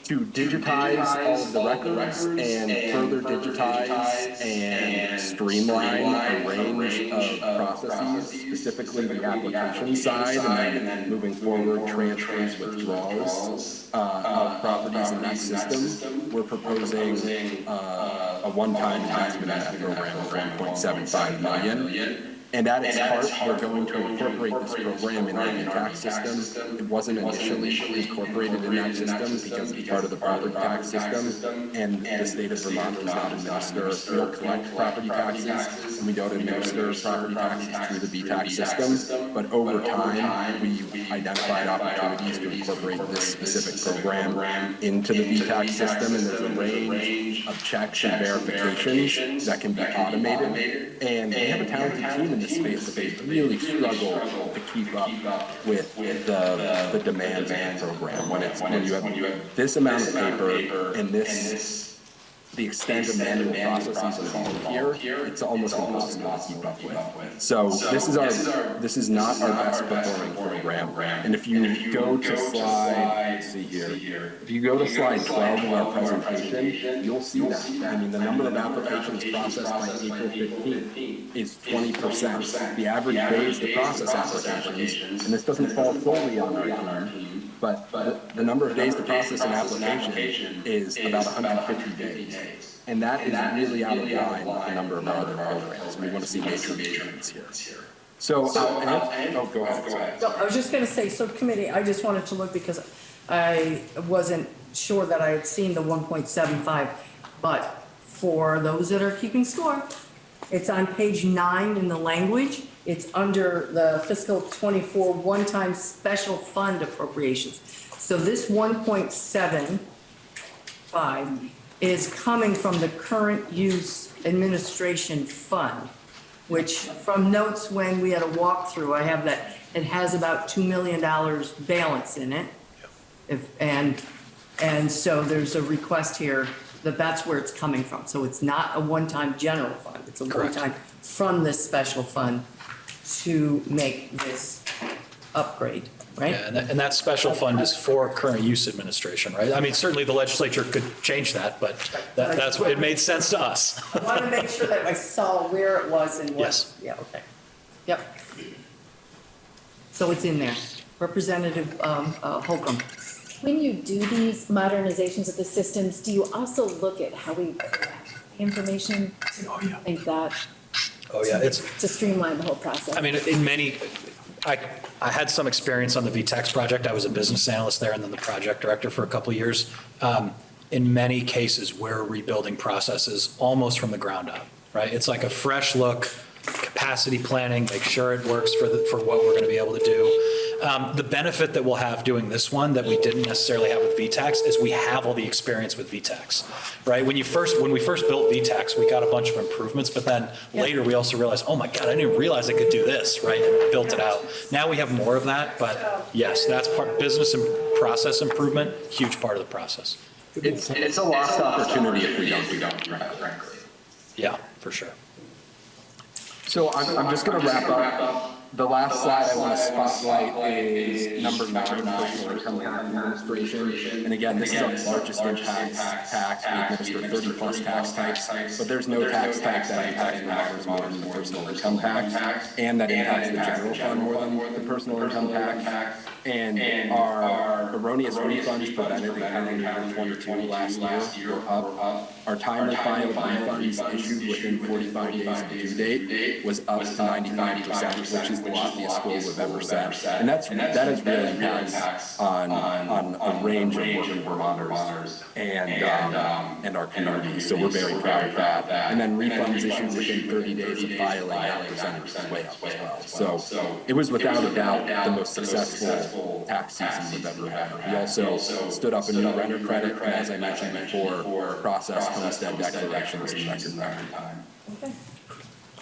to digitize all of the records and further digitize and streamline a range of processes, specifically the application side, and then moving forward, transfers, withdrawals uh, of properties in that system, we're proposing uh, a one-time in that program of 1.75 million. And at its heart, we're going to incorporate this program in our tax system. It wasn't initially incorporated in that system because it's part of the property tax system. And the state of Vermont does not administer, we don't collect property taxes, and we don't administer property taxes through the VTAX system. But over time, we've identified opportunities to incorporate this specific program into the VTAX system. And there's a range of checks and verifications that can be automated. And we have a talented team this space, they really struggle to keep up with the, the demands of the program. When it's, when you have this amount of paper and this, the extent of manual processes involved here, it's almost impossible to keep up with. So this is our, this is not our best performing program. And if you go to slide, see here, if you go to slide twelve of our presentation, you'll see that. I mean, the number of applications processed by April fifteenth is twenty percent. The average days to process applications, and this doesn't fall solely on our team, but the, the number of days to process an application is about hundred and fifty days. And that is really out of line with the number of our other programs. We want to see major improvements here. So, uh, and- oh, go ahead, go ahead. No, I was just gonna say, subcommittee, I just wanted to look because I wasn't sure that I had seen the one point seven five. But for those that are keeping score, it's on page nine in the language. It's under the fiscal twenty-four one-time special fund appropriations. So this one point seven five is coming from the current use administration fund which from notes when we had a walkthrough, I have that it has about $2 million balance in it. If, and, and so there's a request here that that's where it's coming from. So it's not a one-time general fund, it's a one-time from this special fund to make this upgrade, right? Yeah, and that, and that special fund is for current use administration, right? I mean, certainly the legislature could change that, but that, that's what, it made sense to us. I want to make sure that I saw where it was and what. Yes. Yeah, okay. Yep. So it's in there. Representative um, uh, Holcomb. When you do these modernizations of the systems, do you also look at how we information? Oh, yeah. Think that Oh, yeah, it's, to streamline the whole process? I mean, in many, I, I had some experience on the VTAX project. I was a business analyst there and then the project director for a couple of years. Um, In many cases, we're rebuilding processes almost from the ground up, right? It's like a fresh look, capacity planning, make sure it works for the, for what we're going to be able to do. Um, The benefit that we'll have doing this one that we didn't necessarily have with VTAX is we have all the experience with VTAX, right? When you first, when we first built VTAX, we got a bunch of improvements, but then later we also realized, oh my God, I didn't realize I could do this, right? And built it out. Now we have more of that, but yes, that's part, business and process improvement, huge part of the process. It's, it's a lost opportunity if we don't do that, frankly. Yeah, for sure. So I'm, I'm just gonna wrap up. The last slide I want to spotlight is number nine, personal income administration. And again, this is our largest impact tax. We administer thirty plus tax types, but there's no tax type that impacts more than the personal income tax. And that impacts the general fund more than the personal income tax. And our erroneous refunds prevented in calendar year twenty-two last year were up. Our timely of refunds issued within forty-five days of due date was up to ninety-nine percent, which is the loftiest score we've ever set. And that's, that has real impacts on, on a range of working Vermonters and, um, and our community. So we're very proud of that. And then refunds issued within thirty days of filing, that percentage is way up as well. So it was without a doubt the most successful tax season we've ever had. We also stood up a new renter credit, and as I mentioned before, processed homestead declarations in record time.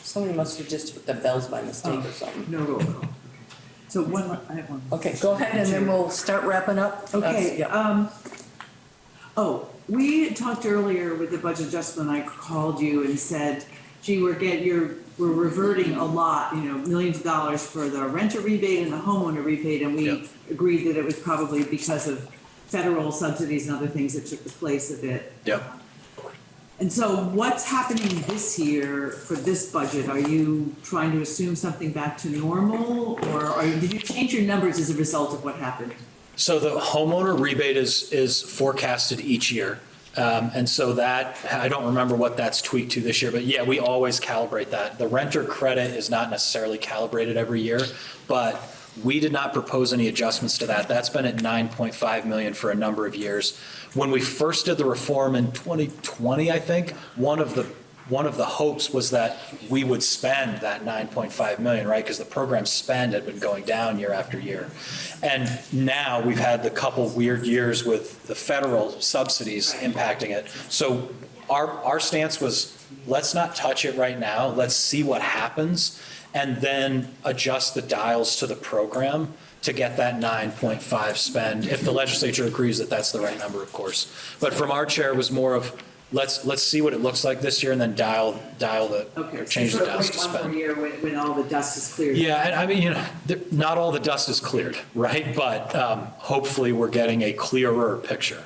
Somebody must have just hit the bells by mistake or something. No roll call. So one, more- I have one. Okay, go ahead and then we'll start wrapping up. That's- Okay, yeah. um, oh, we talked earlier with the budget adjustment, I called you and said, gee, we're get, you're, we're reverting a lot, you know, millions of dollars for the renter rebate and the homeowner rebate, and Yeah. we agreed that it was probably because of federal subsidies and other things that took the place of it. Yep. And so what's happening this year for this budget? Are you trying to assume something back to normal? Or are did you change your numbers as a result of what happened? So the homeowner rebate is, is forecasted each year. Um, and so that, I don't remember what that's tweaked to this year, but yeah, we always calibrate that. The renter credit is not necessarily calibrated every year, but we did not propose any adjustments to that. That's been at 9.5 million for a number of years. When we first did the reform in 2020, I think, one of the one of the hopes was that we would spend that 9.5 million, right? Because the program spend had been going down year after year. And now we've had the couple weird years with the federal subsidies impacting it. So our, our stance was, let's not touch it right now. Let's see what happens and then adjust the dials to the program to get that 9.5 spend, if the legislature agrees that that's the right number, of course. But from our chair, it was more of, let's, let's see what it looks like this year and then dial, dial the, Okay. or so change the sort of dials wait to One more spend. year when, when all the dust is cleared. Yeah, and I mean, you know, not all the dust is cleared, right? But um, hopefully, we're getting a clearer picture.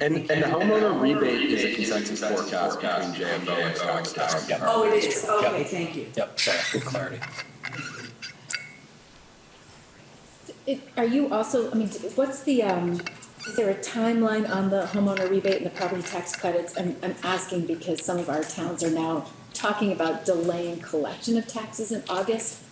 And, and the homeowner rebate is a consensus forecast between JFO and Stockton. Oh, it is, okay, Yep. thank you. Yep, sorry, good clarity. It- Are you also, I mean, what's the, um, is there a timeline on the homeowner rebate and the property tax credits? I'm, I'm asking because some of our towns are now talking about delaying collection of taxes in August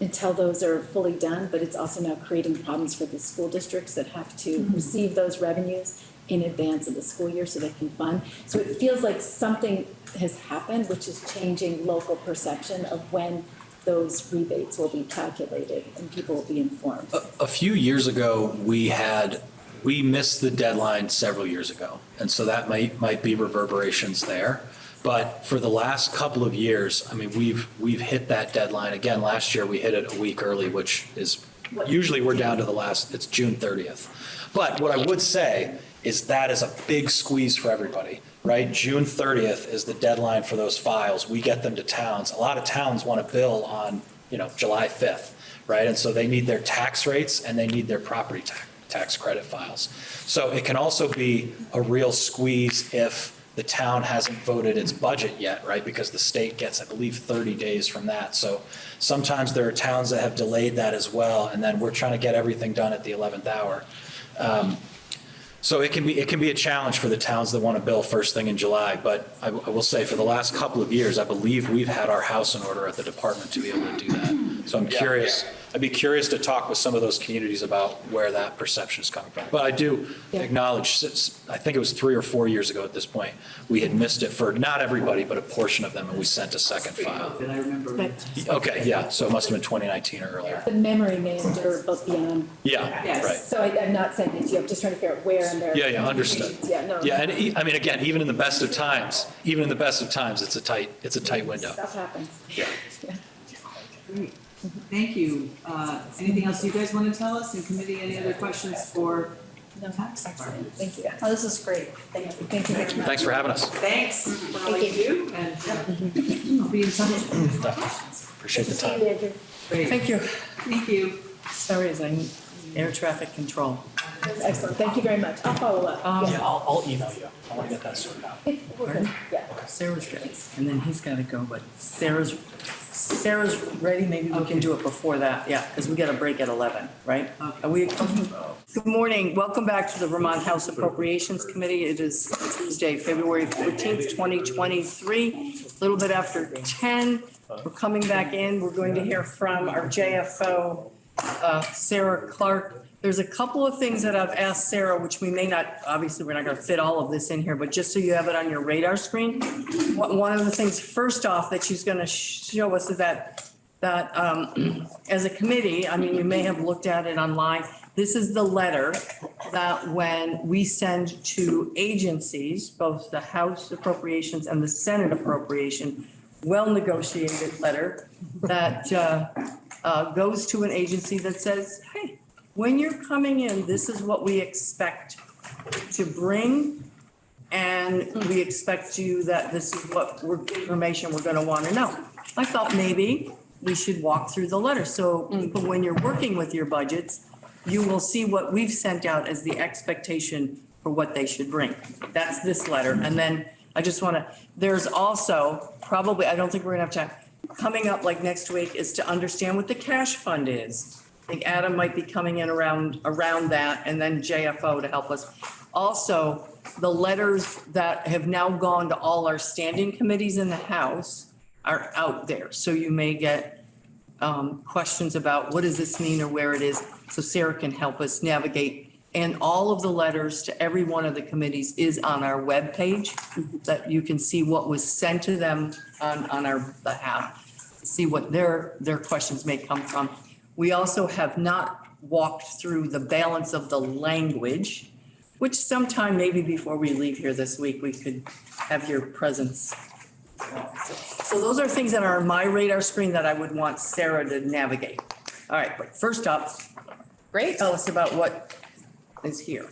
until those are fully done, but it's also now creating problems for the school districts that have to receive those revenues in advance of the school year so they can fund. So it feels like something has happened, which is changing local perception of when those rebates will be calculated and people will be informed. A few years ago, we had, we missed the deadline several years ago. And so that might, might be reverberations there. But for the last couple of years, I mean, we've, we've hit that deadline. Again, last year, we hit it a week early, which is, usually we're down to the last, it's June 30th. But what I would say is that is a big squeeze for everybody, right? June 30th is the deadline for those files. We get them to towns. A lot of towns want to bill on, you know, July 5th, right? And so they need their tax rates and they need their property tax, tax credit files. So it can also be a real squeeze if the town hasn't voted its budget yet, right? Because the state gets, I believe, 30 days from that. So sometimes there are towns that have delayed that as well, and then we're trying to get everything done at the 11th hour. Um, So it can be, it can be a challenge for the towns that want to bill first thing in July, but I, I will say for the last couple of years, I believe we've had our house in order at the department to be able to do that. So I'm curious, I'd be curious to talk with some of those communities about where that perception is coming from. But I do Yeah. acknowledge, since, I think it was three or four years ago at this point, we had missed it for not everybody, but a portion of them, and we sent a second file. That I remember. Okay, yeah, so it must have been 2019 or earlier. the memory may endure both beyond, Yeah, Yes. right. so I, I'm not saying this, you, I'm just trying to figure out where in their. Yeah, yeah, understood. Yeah, no. Yeah, and e- I mean, again, even in the best of times, even in the best of times, it's a tight, it's a tight window. Stuff happens. Yeah. Great. Thank you. Uh, anything else you guys want to tell us in committee? Any other questions for No, tax department? Thank you. Oh, this is great. Thank you. Thank you very much. Thanks for having us. Thanks for all you do and uh, I'll be in touch. Appreciate the time. Great. Thank you. Thank you. Sorry, as I'm air traffic control. Excellent, thank you very much. I'll follow up. Um, Yeah. I'll, I'll email you. I want to get that sorted out. We're. Yeah. Sarah's good, and then he's gotta go, but Sarah's, Sarah's ready, maybe we can do it before that, yeah, because we got a break at eleven, right? Okay. Are we, good morning, welcome back to the Vermont House Appropriations Committee. It is Tuesday, February fourteenth, twenty twenty-three, a little bit after ten. We're coming back in, we're going to hear from our JFO, uh, Sarah Clark. There's a couple of things that I've asked Sarah, which we may not, obviously, we're not gonna fit all of this in here, but just so you have it on your radar screen. One of the things, first off, that she's gonna show us is that, that, um, as a committee, I mean, you may have looked at it online. This is the letter that when we send to agencies, both the House appropriations and the Senate appropriation, well-negotiated letter that, uh, uh, goes to an agency that says, hey, when you're coming in, this is what we expect to bring. And we expect you that this is what we're, information we're gonna wanna know. I thought maybe we should walk through the letter, so mm. people, when you're working with your budgets, you will see what we've sent out as the expectation for what they should bring. That's this letter, and then I just wanna, there's also, probably, I don't think we're gonna have time, coming up like next week is to understand what the cash fund is. I think Adam might be coming in around, around that, and then JFO to help us. Also, the letters that have now gone to all our standing committees in the House are out there. So you may get um, questions about what does this mean or where it is, so Sarah can help us navigate. And all of the letters to every one of the committees is on our webpage, that you can see what was sent to them on, on our behalf, see what their, their questions may come from. We also have not walked through the balance of the language, which sometime maybe before we leave here this week, we could have your presence. So those are things that are on my radar screen that I would want Sarah to navigate. All right, but first up, Great, tell us about what is here.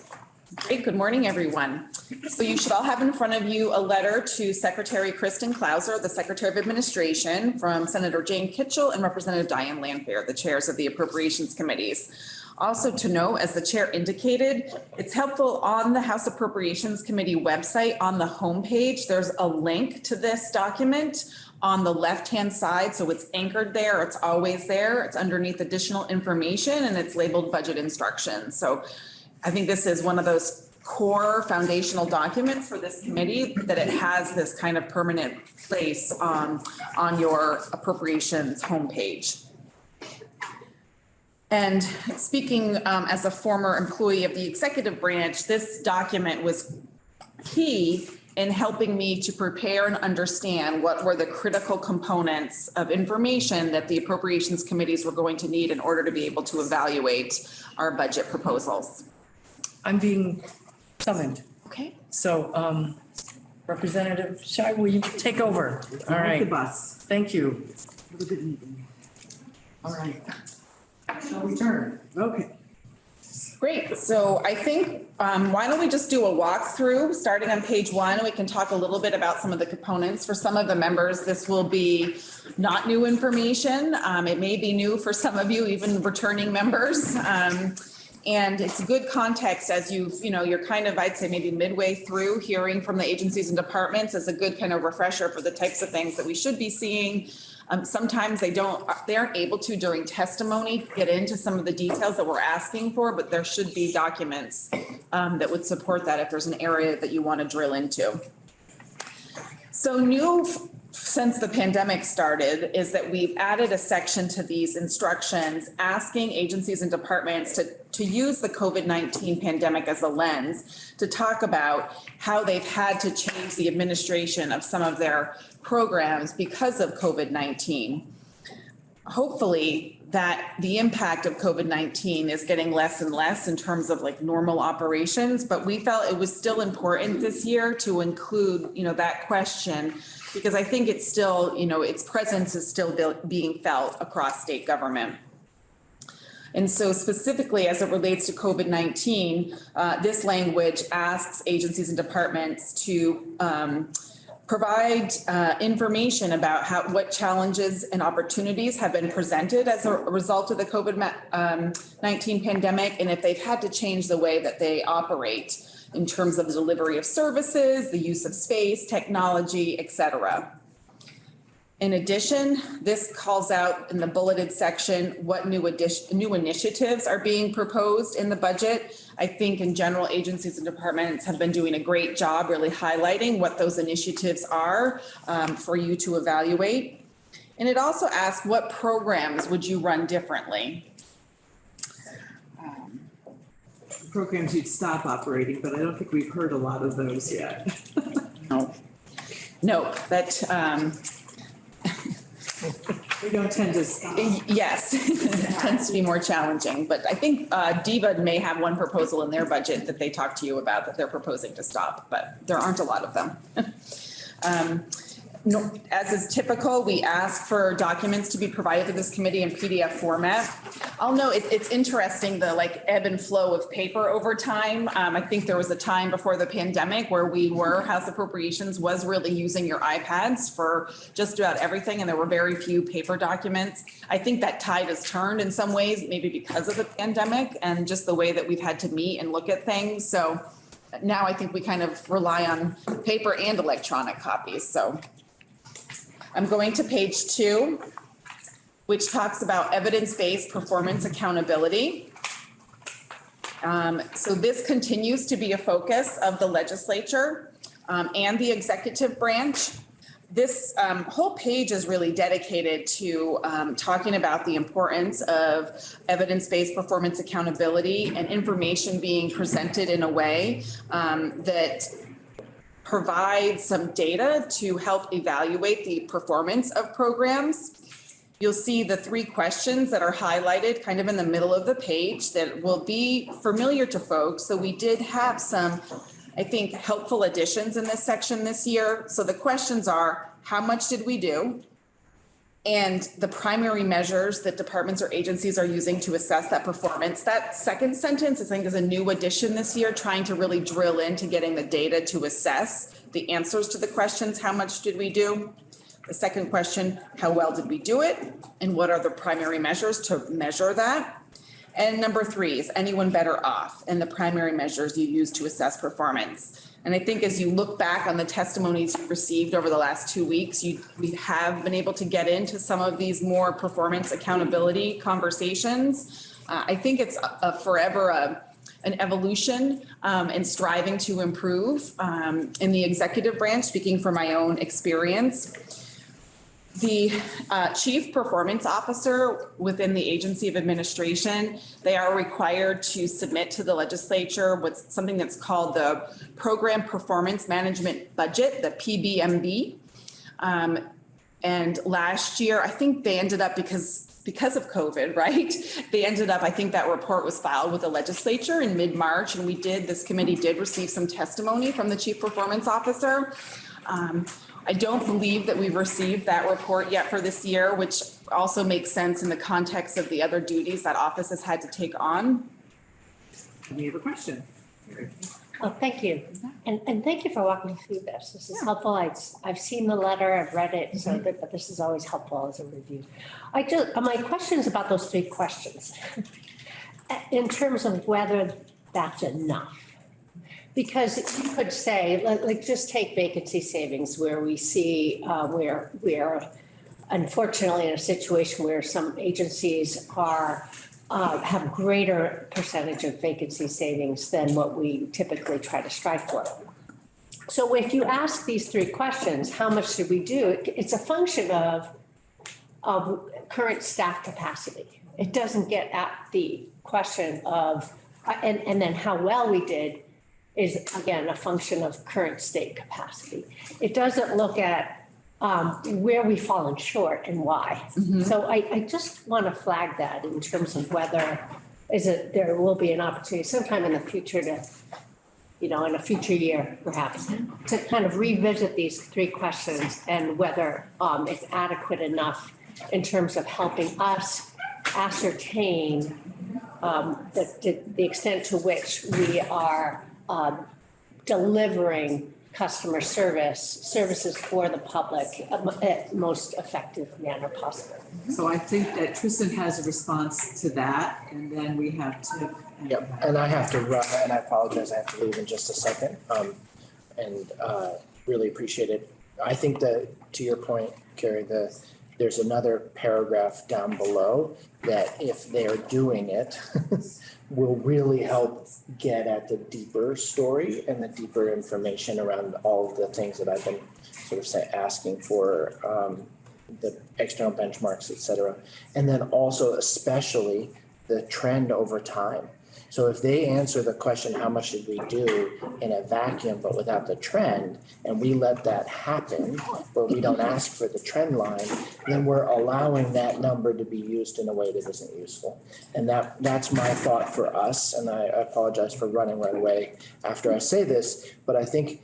Great. Good morning, everyone. So you should all have in front of you a letter to Secretary Kristin Clouser, the Secretary of Administration, from Senator Jane Kitchell and Representative Diane Lanpher, the chairs of the Appropriations Committees. Also to note, as the chair indicated, it's helpful on the House Appropriations Committee website, on the homepage, there's a link to this document on the left-hand side, so it's anchored there, it's always there, it's underneath additional information, and it's labeled budget instructions. So I think this is one of those core foundational documents for this committee, that it has this kind of permanent place on, your appropriations homepage. And speaking um, as a former employee of the executive branch, this document was key in helping me to prepare and understand what were the critical components of information that the appropriations committees were going to need in order to be able to evaluate our budget proposals. I'm being summoned. Okay. So um, Representative Scheu, will you take over? All Ride the right, bus. thank you. Have a good meeting. All right. Shall we turn? Okay. Great, so I think, um, why don't we just do a walkthrough, starting on page one, we can talk a little bit about some of the components. For some of the members, this will be not new information. Um, it may be new for some of you, even returning members. Um, And it's good context as you've, you know, you're kind of, I'd say maybe midway through hearing from the agencies and departments as a good kind of refresher for the types of things that we should be seeing. Um, sometimes they don't, they aren't able to during testimony get into some of the details that we're asking for, but there should be documents um, that would support that if there's an area that you want to drill into. So new since the pandemic started is that we've added a section to these instructions asking agencies and departments to, to use the COVID-19 pandemic as a lens to talk about how they've had to change the administration of some of their programs because of COVID-19 hopefully that the impact of COVID-19 is getting less and less in terms of like normal operations, but we felt it was still important this year to include, you know, that question because I think it's still, you know, its presence is still being felt across state government. And so specifically as it relates to COVID-19, uh, this language asks agencies and departments to um, provide uh, information about how, what challenges and opportunities have been presented as a result of the COVID-19 pandemic, and if they've had to change the way that they operate in terms of the delivery of services, the use of space, technology, et cetera. In addition, this calls out in the bulleted section what new addition, new initiatives are being proposed in the budget. I think in general, agencies and departments have been doing a great job really highlighting what those initiatives are um, for you to evaluate. And it also asks what programs would you run differently? Programs you'd stop operating, but I don't think we've heard a lot of those yet. No. No, that, um, We don't tend to stop. Yes, it tends to be more challenging, but I think uh, DEVA may have one proposal in their budget that they talked to you about that they're proposing to stop, but there aren't a lot of them. Um, no- As is typical, we ask for documents to be provided to this committee in PDF format. I'll note, it- it's interesting, the like ebb and flow of paper over time. Um, I think there was a time before the pandemic where we were, House Appropriations was really using your iPads for just about everything, and there were very few paper documents. I think that tide has turned in some ways, maybe because of the pandemic and just the way that we've had to meet and look at things. So now I think we kind of rely on paper and electronic copies, so. I'm going to page two, which talks about evidence-based performance accountability. Um, so this continues to be a focus of the legislature um, and the executive branch. This um, whole page is really dedicated to um, talking about the importance of evidence-based performance accountability and information being presented in a way um, that provide some data to help evaluate the performance of programs. You'll see the three questions that are highlighted kind of in the middle of the page that will be familiar to folks. So we did have some, I think, helpful additions in this section this year. So the questions are, how much did we do? And the primary measures that departments or agencies are using to assess that performance. That second sentence, I think, is a new addition this year, trying to really drill into getting the data to assess the answers to the questions, how much did we do? The second question, how well did we do it? And what are the primary measures to measure that? And number three, is anyone better off? And the primary measures you use to assess performance. And I think as you look back on the testimonies received over the last two weeks, you, we have been able to get into some of these more performance accountability conversations. Uh, I think it's a- a forever a, an evolution um, and striving to improve um, in the executive branch, speaking from my own experience. The uh, chief performance officer within the agency of administration, they are required to submit to the legislature what's something that's called the Program Performance Management Budget, the PBMB. Um, And last year, I think they ended up because, because of COVID, right? They ended up, I think that report was filed with the legislature in mid-March and we did, this committee did receive some testimony from the chief performance officer. Um, I don't believe that we've received that report yet for this year, which also makes sense in the context of the other duties that office has had to take on. We have a question. Oh, thank you. And, and thank you for walking through this. This is helpful. I've, I've seen the letter, I've read it, so, that- but this is always helpful as a review. I just, uh, my question is about those three questions. in terms of whether that's enough. Because you could say, like, like, just take vacancy savings where we see, uh, where, where unfortunately in a situation where some agencies are, uh, have greater percentage of vacancy savings than what we typically try to strive for. So if you ask these three questions, how much should we do? It's a function of, of current staff capacity. It doesn't get at the question of, uh, and, and then how well we did is again, a function of current state capacity. It doesn't look at, um, where we've fallen short and why. So I, I just want to flag that in terms of whether, is it, there will be an opportunity sometime in the future to, you know, in a future year perhaps, to kind of revisit these three questions and whether, um, it's adequate enough in terms of helping us ascertain, um, the, the- the extent to which we are, um, delivering customer service, services for the public at most effective manner possible. So I think that Tristan has a response to that, and then we have Tiff. and- Yep, and I have to run, and I apologize, I have to leave in just a second. Um, and, uh, really appreciate it. I think that, to your point, Kari, the, there's another paragraph down below that if they're doing it, will really help get at the deeper story and the deeper information around all of the things that I've been sort of say, asking for, um, the external benchmarks, et cetera. And then also especially the trend over time. So if they answer the question, how much did we do in a vacuum, but without the trend, and we let that happen, where we don't ask for the trend line, then we're allowing that number to be used in a way that isn't useful. And that, that's my thought for us, and I apologize for running right away after I say this, but I think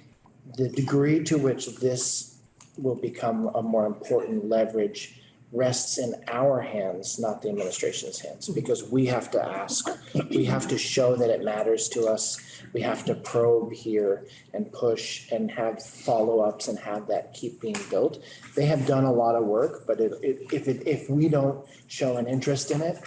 the degree to which this will become a more important leverage rests in our hands, not the administration's hands, because we have to ask. We have to show that it matters to us. We have to probe here and push and have follow-ups and have that keep being built. They have done a lot of work, but it, it, if it, if we don't show an interest in it,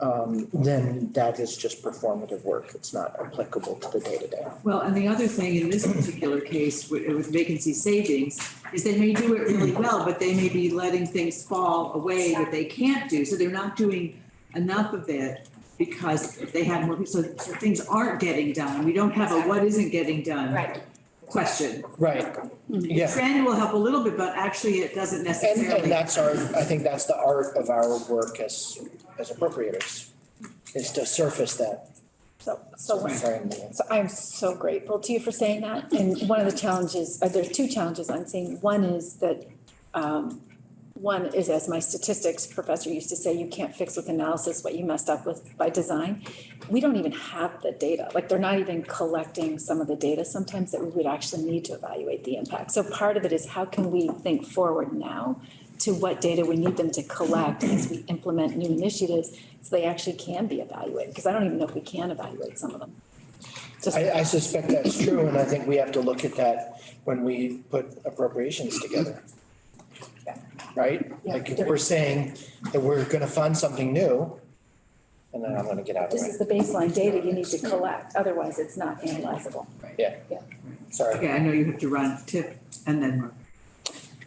um, then that is just performative work. It's not applicable to the day-to-day. Well, and the other thing in this particular case with with vacancy savings is they may do it really well, but they may be letting things fall away that they can't do. So they're not doing enough of it because they have more, so so things aren't getting done. We don't have a what isn't getting done Right. Question. Right, yeah. Trend will help a little bit, but actually it doesn't And, necessarily. and that's our, I think that's the art of our work as, as appropriators, is to surface that. So, so Sorry, Megan. So I'm so grateful to you for saying that. And one of the challenges, uh, there's two challenges I'm seeing. One is that, um, one is as my statistics professor used to say, you can't fix with analysis what you messed up with by design. We don't even have the data, like they're not even collecting some of the data sometimes that we would actually need to evaluate the impact. So part of it is how can we think forward now to what data we need them to collect as we implement new initiatives so they actually can be evaluated, because I don't even know if we can evaluate some of them. I, I suspect that's true, and I think we have to look at that when we put appropriations together. Right? Like if we're saying that we're gonna fund something new, and then I'm gonna get out of This way. is the baseline data you need to collect, otherwise it's not analyzable. Right. Yeah. Yeah. Sorry. Okay, I know you have to run Tiff and then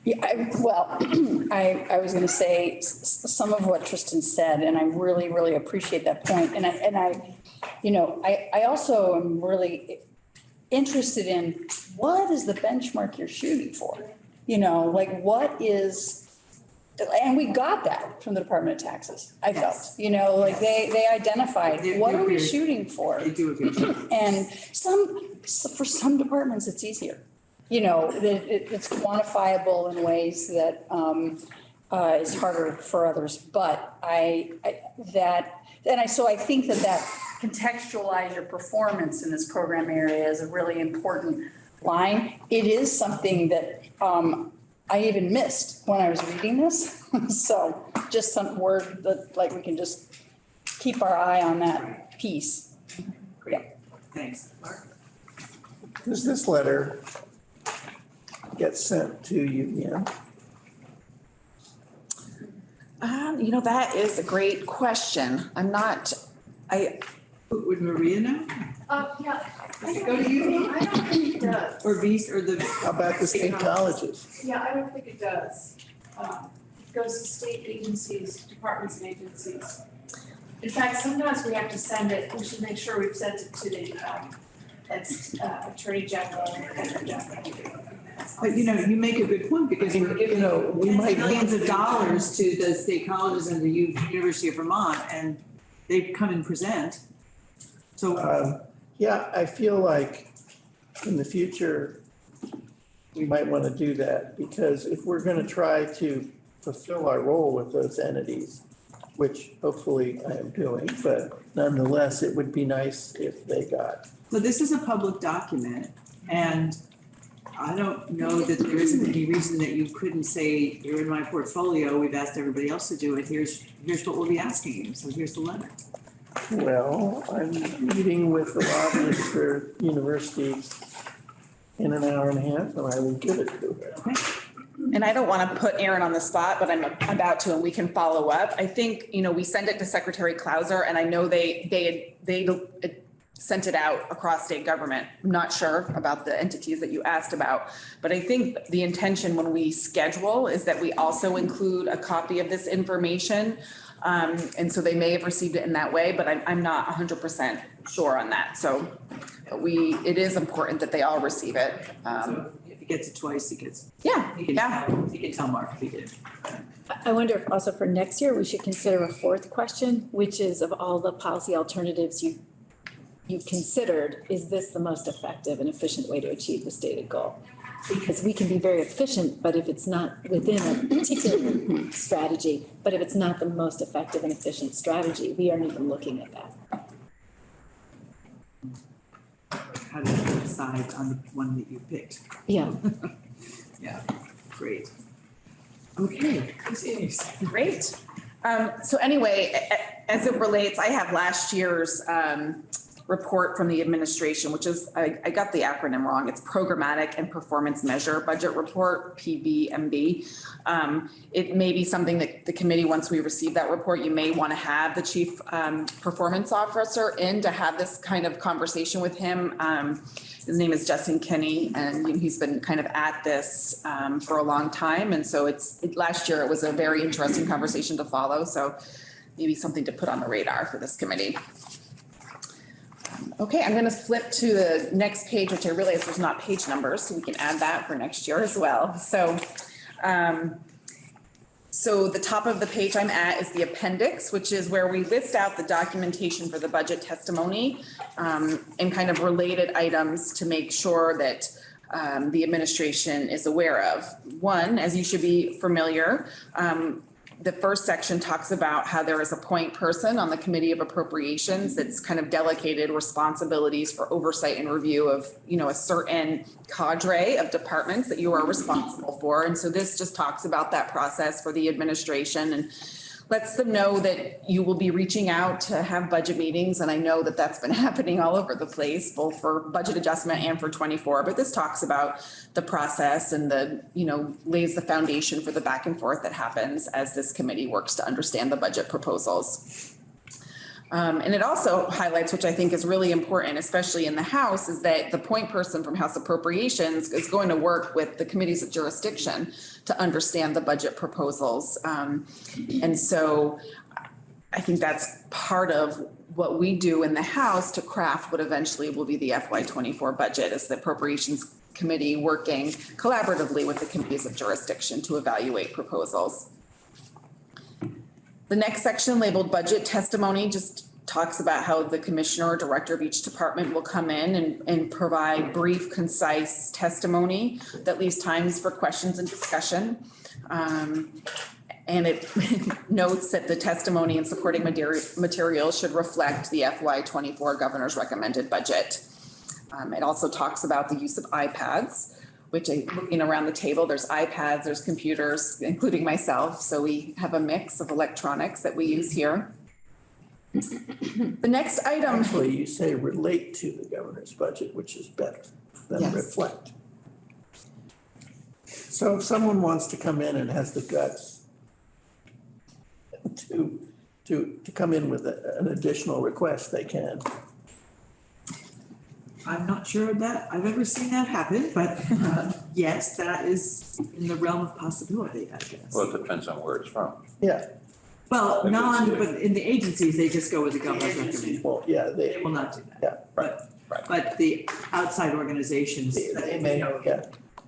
Yeah, I, well, I, I was gonna say s- s- some of what Tristan said, and I really, really appreciate that point. And I, and I, you know, I, I also am really interested in what is the benchmark you're shooting for? You know, like what is, and we got that from the Department of Taxes, I felt, you know, like they, they identified, They're- what they're are we shooting for? They do a good job. And some, for some departments, it's easier. You know, that it, it's quantifiable in ways that, um, uh, is harder for others. But I, I, that, and I, so I think that that contextualize your performance in this program area is a really important line. It is something that, um, I even missed when I was reading this. So just some word that, like, we can just keep our eye on that piece. Great. Thanks. Mark? Does this letter get sent to UVM? Um, you know, that is a great question. I'm not I, Would Maria know? Uh, yeah. Does it go to you? I don't think it does. Or Beast, or the, How about the state colleges? Yeah, I don't think it does. Um, It goes to state agencies, departments and agencies. In fact, sometimes we have to send it, we should make sure we've sent it to the, um, that's, uh, Attorney General and Attorney General. but you know, you make a good point, because we're You know, we giving might. millions of dollars to the state colleges and the U- University of Vermont, and they come and present. So, Um, Yeah, I feel like in the future, we might want to do that because if we're going to try to fulfill our role with those entities, which hopefully I am doing, but nonetheless, it would be nice if they got. so this is a public document, and I don't know that there isn't any reason that you couldn't say, you're in my portfolio, we've asked everybody else to do it, here's, here's what we'll be asking you, so here's the letter. Well, I'm meeting with the lobbyist for universities in an hour and a half and I will give it to her. and I don't want to put Aaron on the spot, but I'm about to, and we can follow up. I think, you know, we send it to Secretary Clouser, and I know they, they, they sent it out across state government. I'm not sure about the entities that you asked about, but I think the intention when we schedule is that we also include a copy of this information. Um, and so they may have received it in that way, but I'm, I'm not hundred percent sure on that. So we, it is important that they all receive it. Um, So if he gets it twice, he gets, yeah, he can, yeah. tell- he can tell Mark if he did. I- I wonder if also for next year, we should consider a fourth question, which is of all the policy alternatives you, you've considered, is this the most effective and efficient way to achieve the stated goal? Because we can be very efficient, but if it's not within a particular strategy, but if it's not the most effective and efficient strategy, we aren't even looking at that. How do you decide on the one that you picked? Yeah. Yeah, great. Okay, Great. Um, so anyway, a- a- as it relates, I have last year's, um, report from the administration, which is, I, I got the acronym wrong. It's Programmatic and Performance Measure Budget Report, PBMB. Um, it may be something that the committee, once we receive that report, you may want to have the chief, um, performance officer in to have this kind of conversation with him. Um, his name is Justin Kenney, and he's been kind of at this um, for a long time. And so it's, it- last year, it was a very interesting conversation to follow. So maybe something to put on the radar for this committee. Okay, I'm going to flip to the next page, which I realize there's not page numbers, so we can add that for next year as well. So um, so the top of the page I'm at is the appendix, which is where we list out the documentation for the budget testimony um, and kind of related items to make sure that um, the administration is aware of. One, as you should be familiar, um, the first section talks about how there is a point person on the Committee of Appropriations that's kind of delegated responsibilities for oversight and review of, you know, a certain cadre of departments that you are responsible for. And so this just talks about that process for the administration and lets them know that you will be reaching out to have budget meetings. And I know that that's been happening all over the place, both for budget adjustment and for 24. But this talks about the process and the, you know, lays the foundation for the back and forth that happens as this committee works to understand the budget proposals. Um, and it also highlights, which I think is really important, especially in the House, is that the point person from House Appropriations is going to work with the committees of jurisdiction to understand the budget proposals. Um, and so I think that's part of what we do in the House to craft what eventually will be the FY twenty-four budget is the Appropriations Committee working collaboratively with the committees of jurisdiction to evaluate proposals. The next section labeled budget testimony just talks about how the commissioner or director of each department will come in and, and provide brief, concise testimony that leaves times for questions and discussion. Um, and it notes that the testimony and supporting material, should reflect the FY twenty-four governor's recommended budget. Um, it also talks about the use of iPads, which I, looking around the table, there's iPads, there's computers, including myself. So we have a mix of electronics that we use here. The next item, Actually, you say relate to the governor's budget, which is better than Yes. reflect. So if someone wants to come in and has the guts to to, to come in with a- an additional request, they can. I'm not sure that I've ever seen that happen, but uh, yes, that is in the realm of possibility, I guess. Well, it depends on where it's from. Yeah, Well, If it's- non, but in the agencies, they just go with the governor's recommendation. well, yeah, They they, will not do that. Yeah, right, right. But the outside organizations, they they may, yeah.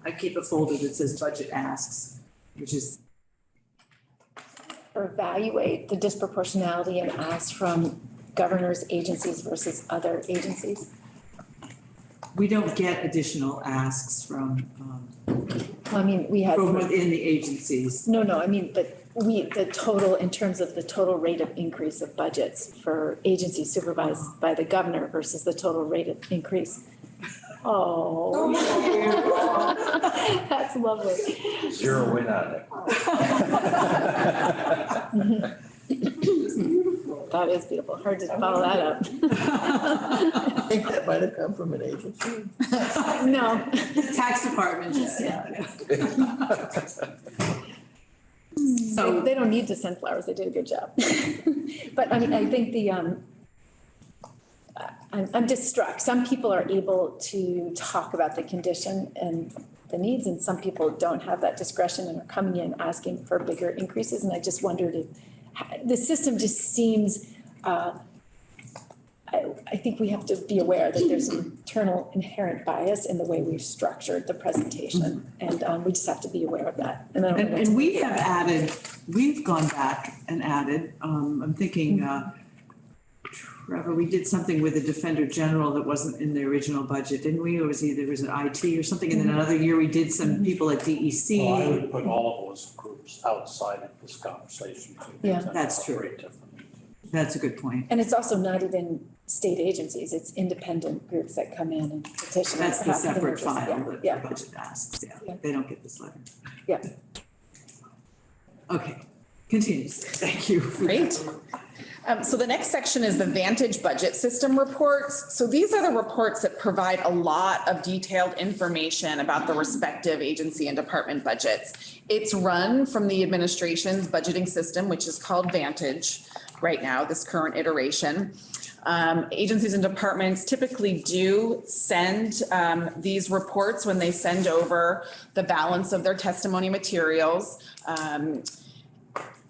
I keep a folder that says budget asks, which is, Or evaluate the disproportionality and ask from governors, agencies versus other agencies. we don't get additional asks from, um, Well, I mean, we had. from within the agencies. No, no, I mean, but we, the total, in terms of the total rate of increase of budgets for agencies supervised by the governor versus the total rate of increase. Oh. That's lovely. Zero win on it. That is beautiful. Hard to follow that up. I think that might have come from an agency. No. Tax department just, yeah. So they don't need to send flowers. They did a good job. But I mean, I think the, um, I'm, I'm just struck. Some people are able to talk about the condition and the needs, and some people don't have that discretion and are coming in asking for bigger increases. And I just wondered if, the system just seems, uh, I, I think we have to be aware that there's an internal inherent bias in the way we've structured the presentation. And, um, we just have to be aware of that. And And, know what to and we have about added, we've gone back and added, um, I'm thinking, uh, Trevor, we did something with the Defender General that wasn't in the original budget, didn't we? Or was either, was it IT or something? And then another year we did some people at Well, I DEC. would put all of those groups outside of this conversation. too. Yeah. They tend to That's true. operate. That's a good point. And it's also not even state agencies, it's independent groups that come in and petition. on That's the behalf of separate file Yeah, that Yeah, the budget asks, Yeah. yeah. They don't get this letter. yeah. Okay, continues. Thank you. for that. Great. Um, so the next section is the Vantage Budget System reports. So these are the reports that provide a lot of detailed information about the respective agency and department budgets. It's run from the administration's budgeting system, which is called Vantage right now, this current iteration. Um, agencies and departments typically do send, um, these reports when they send over the balance of their testimony materials. Um,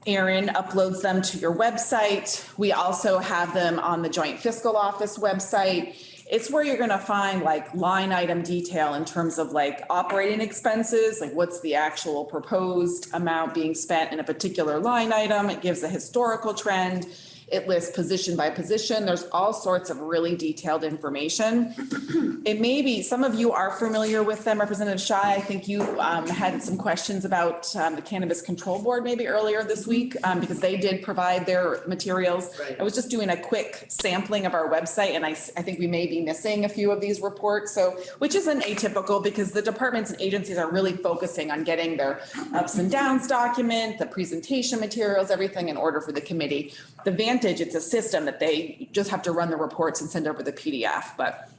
Aaron uploads them to your website. We also have them on the Joint Fiscal Office website. It's where you're gonna find like line item detail in terms of like operating expenses, like what's the actual proposed amount being spent in a particular line item. It gives a historical trend. It lists position by position. There's all sorts of really detailed information. It may be, some of you are familiar with them. Representative Scheu, I think you um, had some questions about um, the Cannabis Control Board maybe earlier this week, um, because they did provide their materials. Right. I was just doing a quick sampling of our website, and I, I think we may be missing a few of these reports, so, which isn't atypical, because the departments and agencies are really focusing on getting their ups and downs document, the presentation materials, everything in order for the committee. The It's a system that they just have to run the reports and send over the PDF, but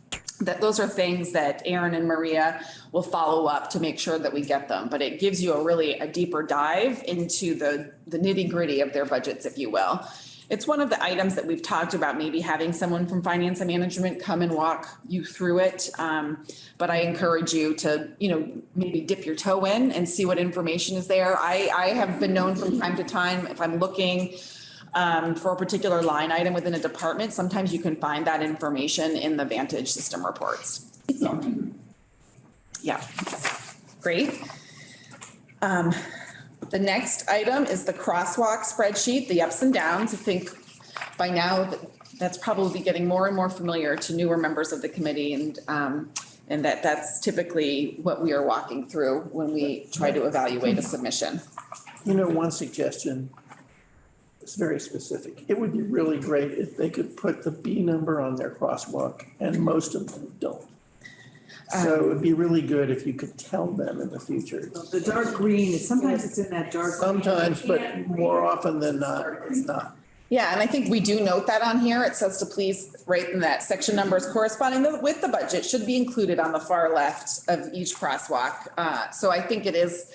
that those are things that Aaron and Maria will follow up to make sure that we get them. But it gives you a really a deeper dive into the, the nitty gritty of their budgets, if you will. It's one of the items that we've talked about, maybe having someone from finance and management come and walk you through it. Um, but I encourage you to, you know, maybe dip your toe in and see what information is there. I, I have been known from time to time, if I'm looking um, for a particular line item within a department, sometimes you can find that information in the Vantage system reports. So, Yeah, great. Um, the next item is the crosswalk spreadsheet, the ups and downs. I think by now that- that's probably getting more and more familiar to newer members of the committee and, um, and that that's typically what we are walking through when we try to evaluate a submission. You know, one suggestion is very specific. It would be really great if they could put the B number on their crosswalk, and most of them don't. So it would be really good if you could tell them in the future. The dark green, sometimes it's in that dark. green. Sometimes, but more often than not, it's not. Yeah, and I think we do note that on here. It says to please write in that section numbers corresponding with the budget should be included on the far left of each crosswalk. Uh, so I think it is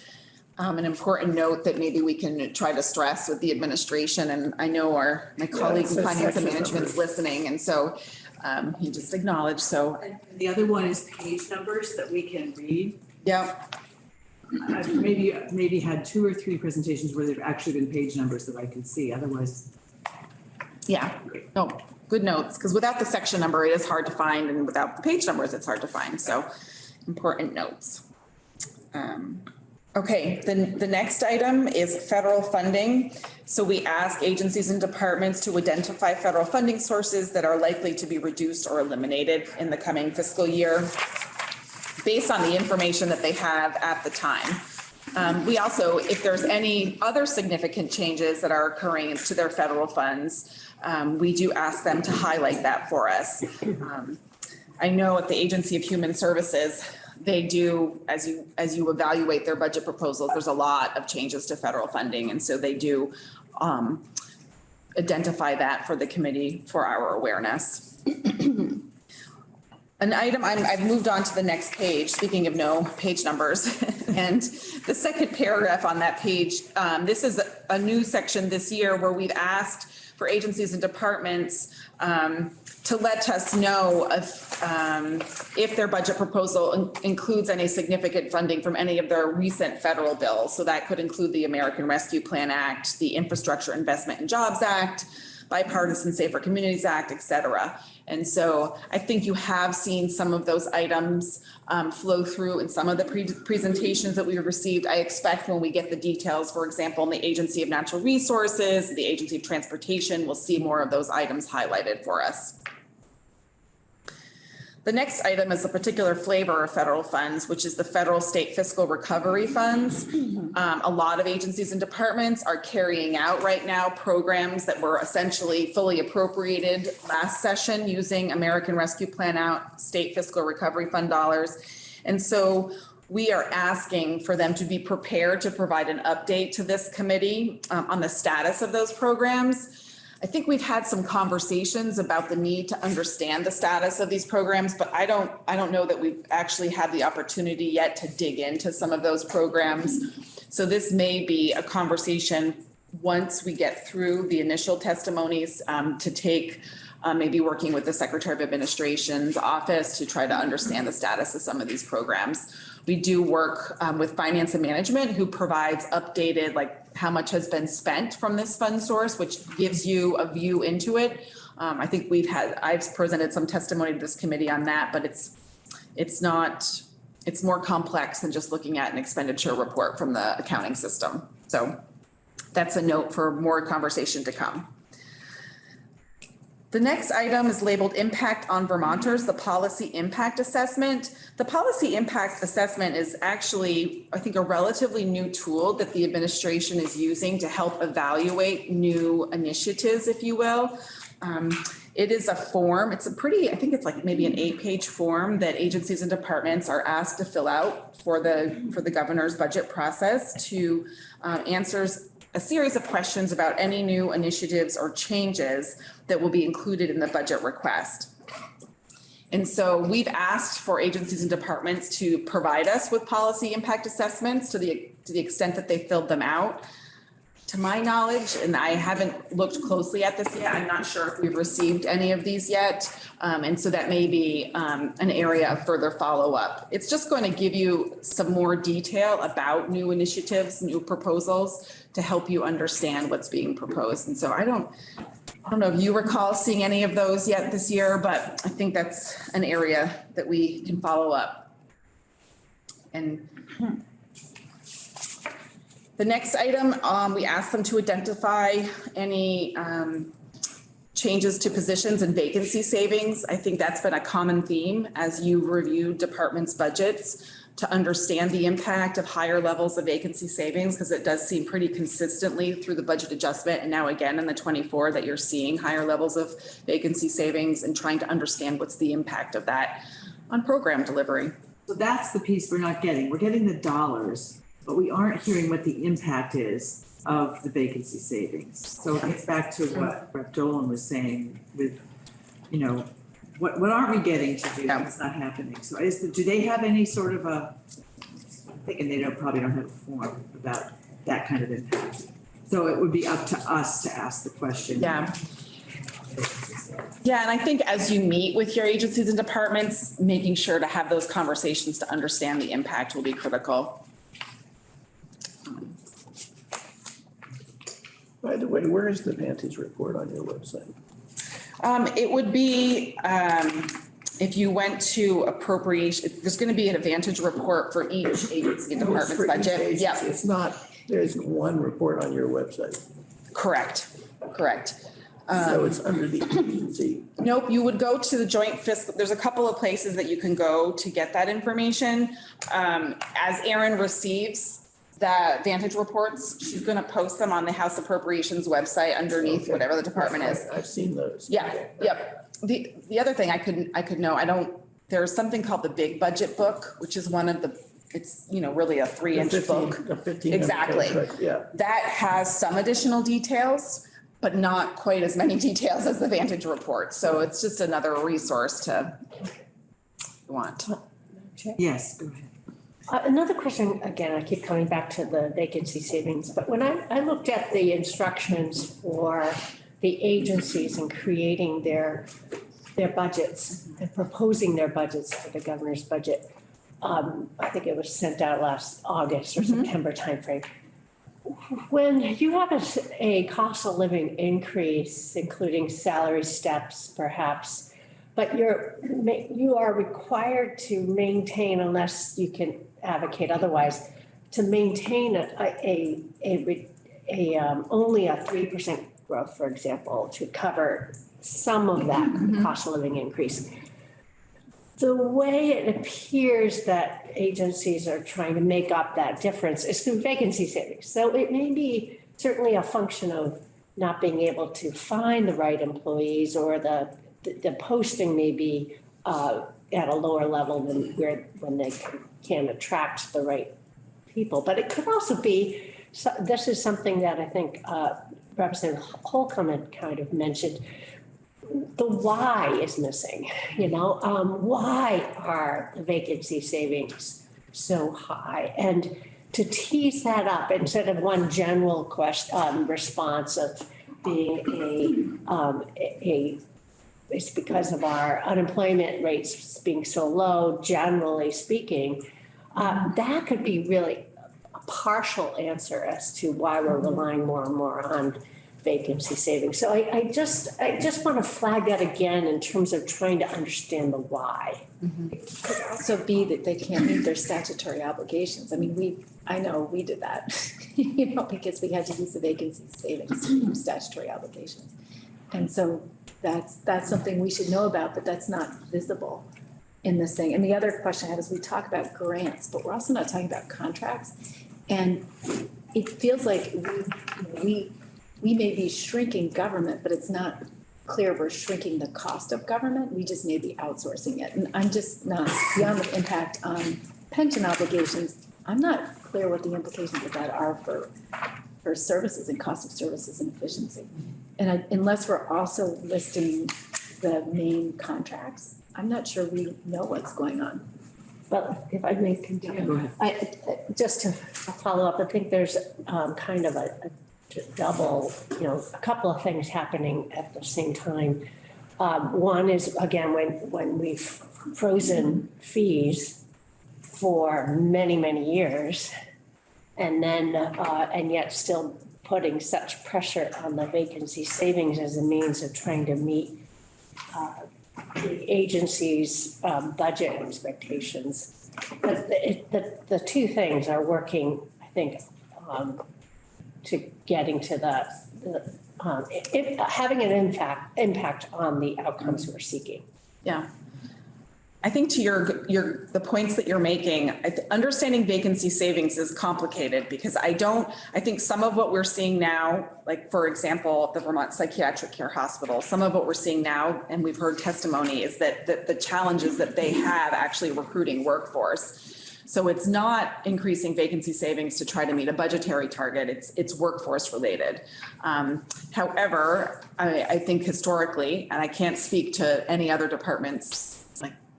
um, an important note that maybe we can try to stress with the administration, and I know our, my colleague it in finance and section management's numbers. listening, and so um, he just acknowledged, so, And The other one is page numbers that we can read. yeah. I've maybe, maybe had two or three presentations where there've actually been page numbers that I can see, otherwise. Yeah, no, good notes, because without the section number, it is hard to find, and without the page numbers, it's hard to find, so important notes. Um, Okay, then the next item is federal funding. So we ask agencies and departments to identify federal funding sources that are likely to be reduced or eliminated in the coming fiscal year based on the information that they have at the time. Um, we also, if there's any other significant changes that are occurring to their federal funds, um, we do ask them to highlight that for us. Um, I know at the Agency of Human Services, they do, as you, as you evaluate their budget proposals, there's a lot of changes to federal funding, and so they do, um, identify that for the committee for our awareness. An item, I'm, I've moved on to the next page, speaking of no page numbers. And the second paragraph on that page, um, this is a- a new section this year where we've asked for agencies and departments, um, to let us know if, um, if their budget proposal in- includes any significant funding from any of their recent federal bills. So that could include the American Rescue Plan Act, the Infrastructure Investment and Jobs Act, Bipartisan Safer Communities Act, et cetera. And so I think you have seen some of those items um, flow through in some of the pre- presentations that we've received. I expect when we get the details, for example, in the Agency of Natural Resources, the Agency of Transportation, we'll see more of those items highlighted for us. The next item is a particular flavor of federal funds, which is the federal state fiscal recovery funds. Um, a lot of agencies and departments are carrying out right now programs that were essentially fully appropriated last session using American Rescue Plan Out State Fiscal Recovery Fund dollars. And so we are asking for them to be prepared to provide an update to this committee um, on the status of those programs. I think we've had some conversations about the need to understand the status of these programs, but I don't, I don't know that we've actually had the opportunity yet to dig into some of those programs. So this may be a conversation, once we get through the initial testimonies, um, to take, uh, maybe working with the Secretary of Administration's office to try to understand the status of some of these programs. We do work um, with finance and management who provides updated, like how much has been spent from this fund source, which gives you a view into it. Um, I think we've had, I've presented some testimony to this committee on that, but it's, it's not, it's more complex than just looking at an expenditure report from the accounting system. So that's a note for more conversation to come. The next item is labeled Impact on Vermonters, the Policy Impact Assessment. The Policy Impact Assessment is actually, I think, a relatively new tool that the administration is using to help evaluate new initiatives, if you will. Um, It is a form, it's a pretty, I think it's like maybe an eight-page form that agencies and departments are asked to fill out for the, for the governor's budget process to um, answers a series of questions about any new initiatives or changes that will be included in the budget request. And so we've asked for agencies and departments to provide us with policy impact assessments to the, to the extent that they filled them out. To my knowledge, and I haven't looked closely at this yet, I'm not sure if we've received any of these yet. Um, and so that may be, um, an area of further follow-up. It's just going to give you some more detail about new initiatives, new proposals to help you understand what's being proposed. And so I don't, I don't know if you recall seeing any of those yet this year, but I think that's an area that we can follow up. And the next item, um, we asked them to identify any, um, changes to positions and vacancy savings. I think that's been a common theme as you review departments' budgets to understand the impact of higher levels of vacancy savings, because it does seem pretty consistently through the budget adjustment and now again in the twenty-four that you're seeing higher levels of vacancy savings and trying to understand what's the impact of that on program delivery. So that's the piece we're not getting. We're getting the dollars, but we aren't hearing what the impact is of the vacancy savings. So it gets back to what Rep. Dolan was saying with, you know, what, what aren't we getting to do? Yeah. It's not happening. So is, the- do they have any sort of a, I'm thinking they don't, probably don't have a form about that kind of impact. So it would be up to us to ask the question. Yeah. Yeah, and I think as you meet with your agencies and departments, making sure to have those conversations to understand the impact will be critical. By the way, where is the Vantage report on your website? Um, it would be, um, if you went to appropriation, there's gonna be an advantage report for each agency and department's budget. Yep, It's not, there isn't one report on your website. correct, correct. So Um, it's under the agency. Nope, you would go to the joint fiscal, there's a couple of places that you can go to get that information. Um, as Aaron receives the Vantage reports, she's gonna post them on the House Appropriations website underneath Okay. whatever the department is. I've seen those. Yeah, Okay. yep. The, the other thing I could, I could know, I don't, there's something called the Big Budget Book, which is one of the, it's, you know, really a three The inch 15 book. The fifteen. Exactly. Yeah. That has some additional details, but not quite as many details as the Vantage report. So it's just another resource to want. Yes, go ahead. Uh, Another question, again, I keep coming back to the vacancy savings, but when I, I looked at the instructions for the agencies in creating their, their budgets and proposing their budgets for the governor's budget, um, I think it was sent out last August or September timeframe. When you have a cost of living increase, including salary steps perhaps, but you're, you are required to maintain unless you can advocate otherwise, to maintain a, a, a, re- a, um, only a three percent growth, for example, to cover some of that cost of living increase. The way it appears that agencies are trying to make up that difference is through vacancy savings. So it may be certainly a function of not being able to find the right employees or the, the- the posting may be uh, at a lower level than where, when they can- attract the right people. But it could also be, so- this is something that I think uh, Representative Holcombe had kind of mentioned, the why is missing, you know? Um, why are the vacancy savings so high? And to tease that up instead of one general question, um, response of being a, um, a- it's because of our unemployment rates being so low, generally speaking, uh, that could be really a partial answer as to why we're relying more and more on vacancy savings. So I, I just, I just want to flag that again in terms of trying to understand the why. It could also be that they can't meet their statutory obligations. I mean, we, I know we did that, you know, because we had to use the vacancy savings to meet statutory obligations. And so that's, that's something we should know about, but that's not visible in this thing. And the other question I have is we talk about grants, but we're also not talking about contracts. And it feels like we, we, we may be shrinking government, but it's not clear we're shrinking the cost of government. We just may be outsourcing it. And I'm just not, beyond the impact on pension obligations, I'm not clear what the implications of that are for, for services and cost of services and efficiency. And I- unless we're also listing the main contracts, I'm not sure we know what's going on. But if I may continue. I, just to follow up, I think there's um, kind of a a double, you know, a couple of things happening at the same time. Um, One is, again, when, when we've frozen fees for many, many years, and then, uh, and yet still putting such pressure on the vacancy savings as a means of trying to meet uh, the agency's um, budget expectations. But the, the, the two things are working, I think, um, to getting to the, the, um, having an impact, impact on the outcomes we're seeking. Yeah. I think to your, your, the points that you're making, understanding vacancy savings is complicated because I don't, I think some of what we're seeing now, like for example, the Vermont Psychiatric Care Hospital, some of what we're seeing now, and we've heard testimony, is that, that the challenges that they have actually recruiting workforce. So it's not increasing vacancy savings to try to meet a budgetary target, it's, it's workforce related. Um, however, I, I think historically, and I can't speak to any other departments,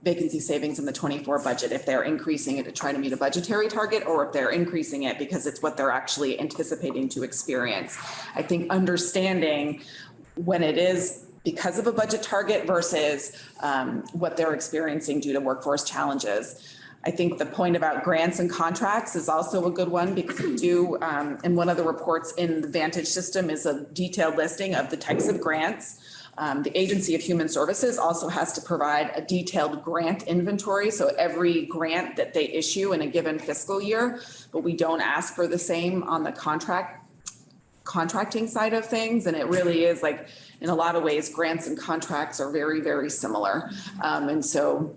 vacancy savings in the twenty-four budget, if they're increasing it to try to meet a budgetary target, or if they're increasing it because it's what they're actually anticipating to experience. I think understanding when it is because of a budget target versus um, what they're experiencing due to workforce challenges. I think the point about grants and contracts is also a good one because we do, um, in one of the reports in the Vantage system is a detailed listing of the types of grants. Um, the Agency of Human Services also has to provide a detailed grant inventory, so every grant that they issue in a given fiscal year, but we don't ask for the same on the contract contracting side of things, and it really is like, in a lot of ways, grants and contracts are very, very similar. Um, and so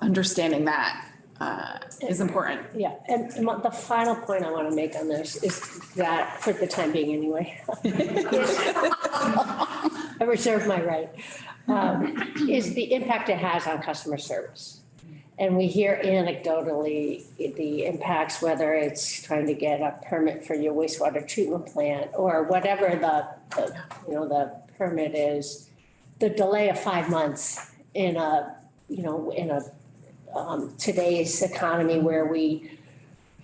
understanding that, uh, is important. Yeah, and the final point I want to make on this is that, for the time being anyway. I reserve my right, um, is the impact it has on customer service. And we hear anecdotally the impacts, whether it's trying to get a permit for your wastewater treatment plant or whatever the, the, you know, the permit is. The delay of five months in a, you know, in a, um, today's economy where we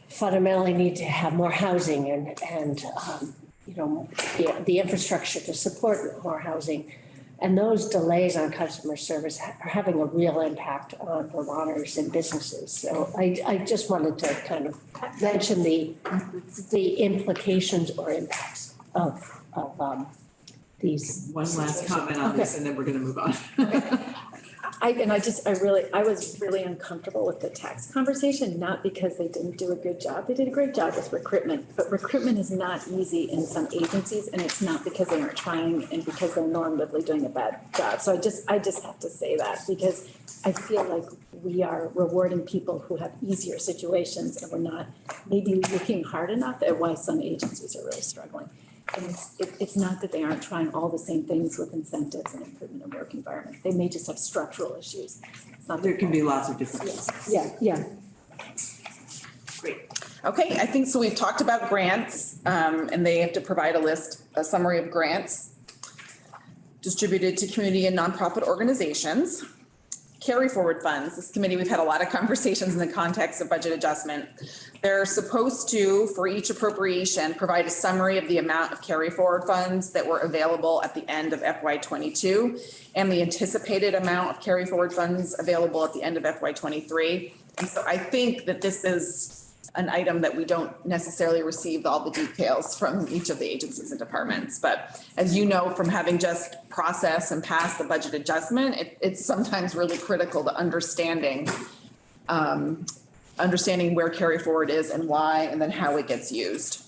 fundamentally need to have more housing and, and, um, you know, the, the infrastructure to support more housing. And those delays on customer service are having a real impact on Vermonters and businesses. So I, I just wanted to kind of mention the, the implications or impacts of, of, um, these. One last situations. comment on this and then we're gonna move on. I, and I just, I really, I was really uncomfortable with the tax conversation, not because they didn't do a good job. They did a great job with recruitment, but recruitment is not easy in some agencies, and it's not because they aren't trying and because they're normatively doing a bad job. So I just, I just have to say that, because I feel like we are rewarding people who have easier situations, and we're not maybe looking hard enough at why some agencies are really struggling. And it's, it, it's not that they aren't trying all the same things with incentives and improvement of work environment. They may just have structural issues. It's not There their can be lots of different. Yeah, yeah. Great. Okay, I think, so we've talked about grants, um, and they have to provide a list, a summary of grants distributed to community and nonprofit organizations. Carry forward funds, this committee, we've had a lot of conversations in the context of budget adjustment. They're supposed to, for each appropriation, provide a summary of the amount of carry forward funds that were available at the end of FY twenty-two and the anticipated amount of carry forward funds available at the end of FY twenty-three. And so I think that this is an item that we don't necessarily receive all the details from each of the agencies and departments. But as you know, from having just processed and passed the budget adjustment, it, it's sometimes really critical to understanding, um, understanding where carry forward is and why, and then how it gets used.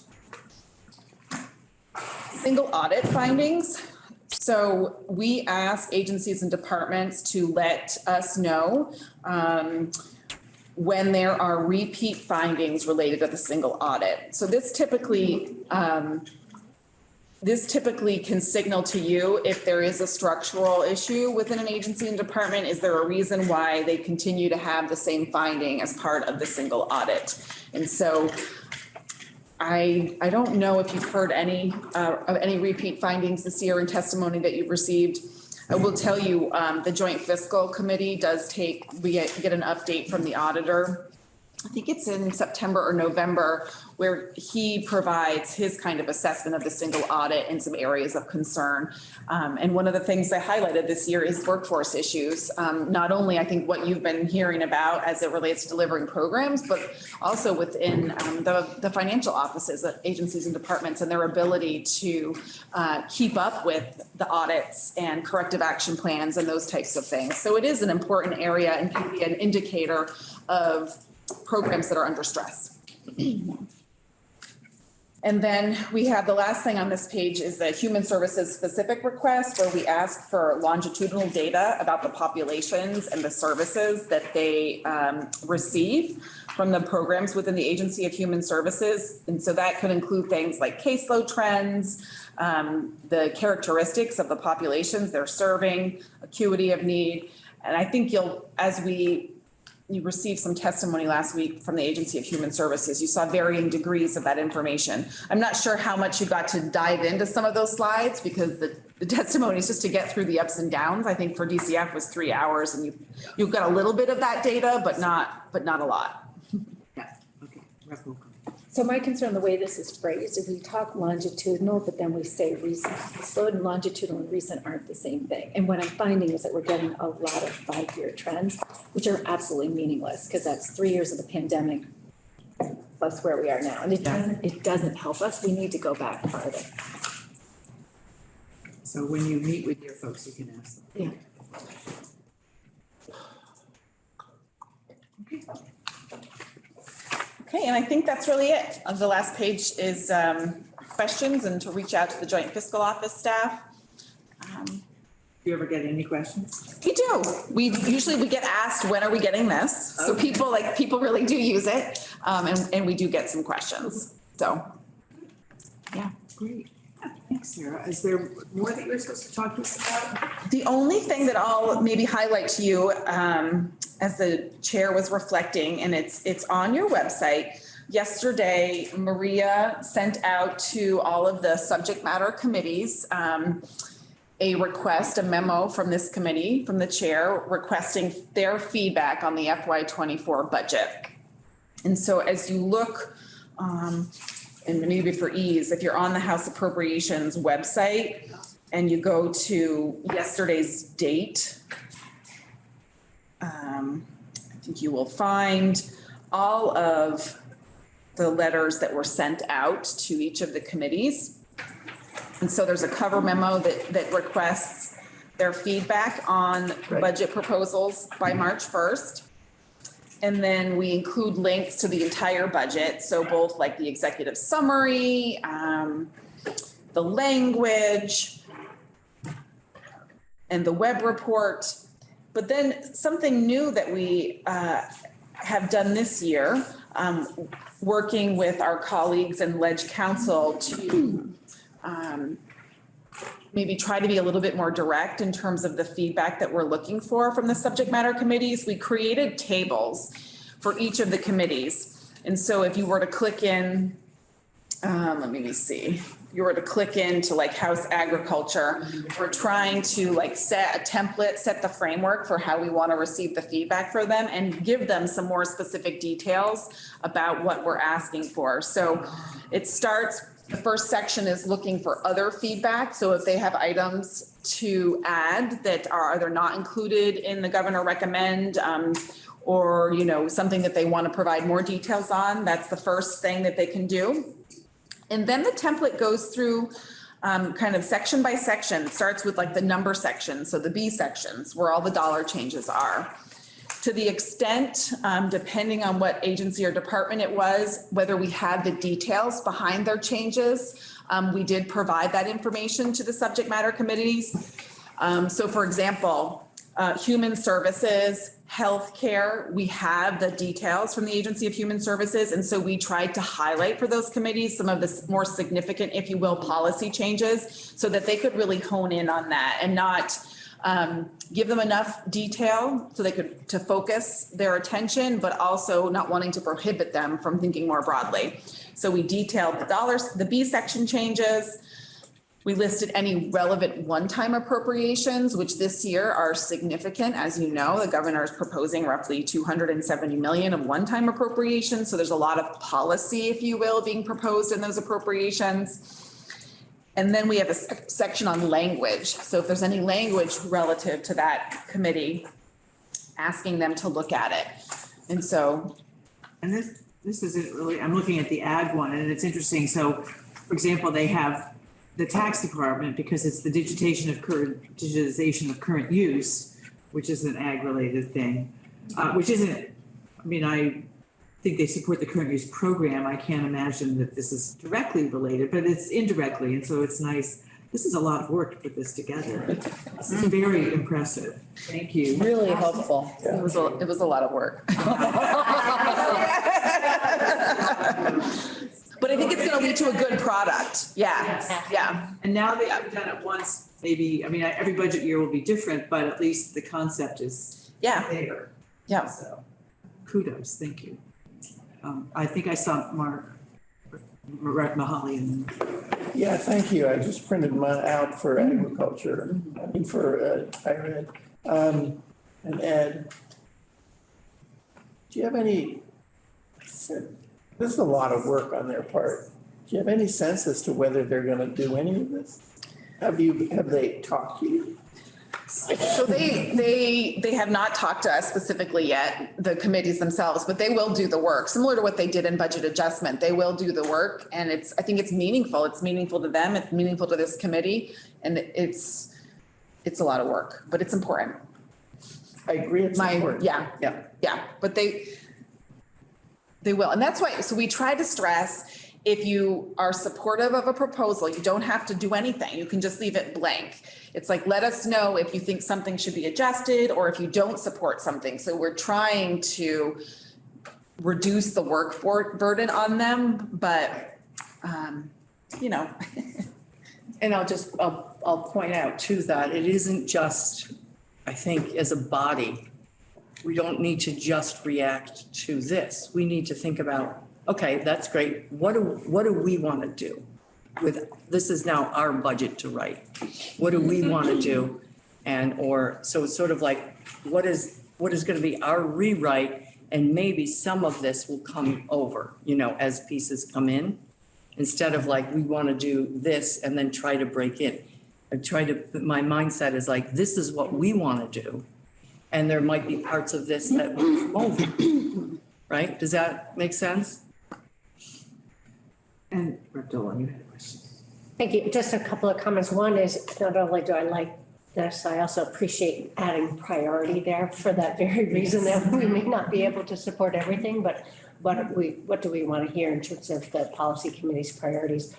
Single audit findings. So we ask agencies and departments to let us know, um, when there are repeat findings related to the single audit. So this typically, um, this typically can signal to you if there is a structural issue within an agency and department. Is there a reason why they continue to have the same finding as part of the single audit? And so I, I don't know if you've heard any, uh, of any repeat findings this year in testimony that you've received. I will tell you, um, the joint fiscal committee does take, we get, get an update from the auditor. I think it's in September or November, where he provides his kind of assessment of the single audit and some areas of concern. Um, and one of the things they highlighted this year is workforce issues. Um, not only I think what you've been hearing about as it relates to delivering programs, but also within, um, the, the financial offices, of agencies and departments and their ability to, uh, keep up with the audits and corrective action plans and those types of things. So it is an important area and can be an indicator of programs that are under stress. And then we have the last thing on this page is the human services specific request where we ask for longitudinal data about the populations and the services that they um, receive from the programs within the Agency of Human Services. And so that could include things like caseload trends, um, the characteristics of the populations they're serving, acuity of need. And I think you'll, as we you received some testimony last week from the Agency of Human Services. You saw varying degrees of that information. I'm not sure how much you got to dive into some of those slides because the, the testimony is just to get through the ups and downs. I think for DCF was three hours and you, you've got a little bit of that data, but not, but not a lot. Yeah, okay. So my concern, the way this is phrased, is we talk longitudinal, but then we say recent. Slowed and longitudinal and recent aren't the same thing. And what I'm finding is that we're getting a lot of five-year trends, which are absolutely meaningless, because that's three years of the pandemic plus where we are now. And it doesn't, it doesn't help us. We need to go back farther. So when you meet with your folks, you can ask them. Yeah. Okay, and I think that's really it. Uh, The last page is um, questions and to reach out to the Joint Fiscal Office staff. Um, Do you ever get any questions? We do. We usually, we get asked, when are we getting this? So people, like, people really do use it. Um, and, and we do get some questions. So, yeah. Great. Yeah, Thanks, Sarah. Is there more that you're supposed to talk to us about? The only thing that I'll maybe highlight to you, um, as the chair was reflecting, and it's, it's on your website. Yesterday, Maria sent out to all of the subject matter committees, um, a request, a memo from this committee, from the chair, requesting their feedback on the FY twenty-four budget. And so as you look, um, and maybe for ease, if you're on the House Appropriations website and you go to yesterday's date, um, I think you will find all of the letters that were sent out to each of the committees. And so there's a cover memo that, that requests their feedback on Right. budget proposals by March first. And then we include links to the entire budget, so both like the executive summary, um, the language, and the web report. But then something new that we uh, have done this year, um, working with our colleagues in Ledge Council to um, maybe try to be a little bit more direct in terms of the feedback that we're looking for from the subject matter committees. We created tables for each of the committees. And so if you were to click in, um, let me see, you were to click into like House Agriculture, we're trying to like set a template, set the framework for how we want to receive the feedback for them and give them some more specific details about what we're asking for. So it starts, the first section is looking for other feedback. So if they have items to add that are either not included in the governor recommend, um, or, you know, something that they want to provide more details on, that's the first thing that they can do. And then the template goes through um, kind of section by section, It starts with like the number section, so the B sections where all the dollar changes are. To the extent, um, depending on what agency or department it was, whether we had the details behind their changes, um, we did provide that information to the subject matter committees. Um, so for example, uh, human services, healthcare, we have the details from the Agency of Human Services. And so we tried to highlight for those committees some of the more significant, if you will, policy changes so that they could really hone in on that and not um, give them enough detail so they could, to focus their attention, but also not wanting to prohibit them from thinking more broadly. So we detailed the dollars, the B section changes, we listed any relevant one-time appropriations, which this year are significant. As you know, the governor is proposing roughly 270 million of one-time appropriations. So there's a lot of policy, if you will, being proposed in those appropriations. And then we have a section on language. So if there's any language relative to that committee, asking them to look at it. And so, And this, this isn't really, I'm looking at the ag one and it's interesting. So, for example, they have the tax department because it's the digitization of current, digitization of current use, which is an ag related thing, uh, which isn't, I mean, I think they support the current use program. I can't imagine that this is directly related, but it's indirectly. And so it's nice. This is a lot of work to put this together. This is very impressive. Thank you. Really helpful. it was, a it was a lot of work. But I think it's gonna lead to a good product. Yeah, yeah. And now that you've done it once, maybe, I mean, every budget year will be different, but at least the concept is Yeah, there. yeah. So, kudos, thank you. Um, I think I saw Mark, Mark Mihaly and Yeah, thank you. I just printed mine out for agriculture, I mean, for uh, higher ed. Um, And Ed, do you have any, this is a lot of work on their part. Do you have any sense as to whether they're gonna do any of this? Have you, have they talked to you? So they, they, they have not talked to us specifically yet, the committees themselves, but they will do the work, similar to what they did in budget adjustment. They will do the work and it's, I think it's meaningful. It's meaningful to them. It's meaningful to this committee. And it's, it's a lot of work, but it's important. I agree, it's My, important. yeah, yeah, yeah, but they, they will. And that's why, so we try to stress, if you are supportive of a proposal, you don't have to do anything. You can just leave it blank. It's like, let us know if you think something should be adjusted or if you don't support something. So we're trying to reduce the work bur- burden on them, but, um, you know, And I'll just, I'll, I'll point out too that it isn't just, I think, as a body, we don't need to just react to this. We need to think about, okay, that's great. What do, what do we want to do? With, this is now our budget to write. What do we mm-hmm. want to do? And, or, so it's sort of like, what is, what is going to be our rewrite? And maybe some of this will come over, you know, as pieces come in instead of like, we want to do this and then try to break in. I try to, my mindset is like, this is what we want to do. And there might be parts of this that won't, right? Does that make sense? And Rectola, you had a question. Thank you. Just a couple of comments. One is not only do I like this, I also appreciate adding priority there for that very reason that we may not be able to support everything, but what we, what do we want to hear in terms of the policy committee's priorities?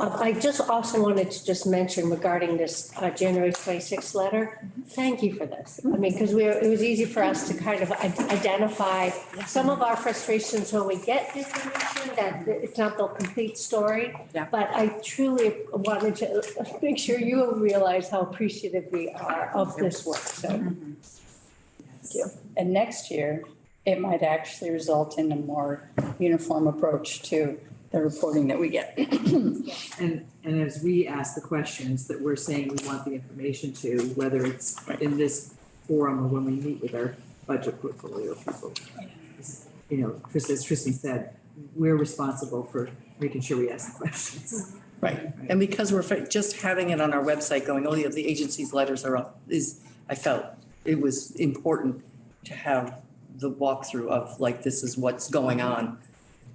Uh, I just also wanted to just mention regarding this uh, January 26th letter, thank you for this. I mean, because we, were- it was easy for us to kind of i- identify some of our frustrations when we get information that it's not the complete story. Yeah. But I truly wanted to make sure you realize how appreciative we are of this work, so. Thank you. And next year, it might actually result in a more uniform approach to the reporting that we get. And, and as we ask the questions that we're saying we want the information to, whether it's in this forum or when we meet with our budget portfolio people. You know, Chris, as Tristan said, we're responsible for making sure we ask the questions. Right. And because we're fa- just having it on our website going, oh, yeah, the agency's letters are up, is, I felt it was important to have the walkthrough of like, this is what's going on.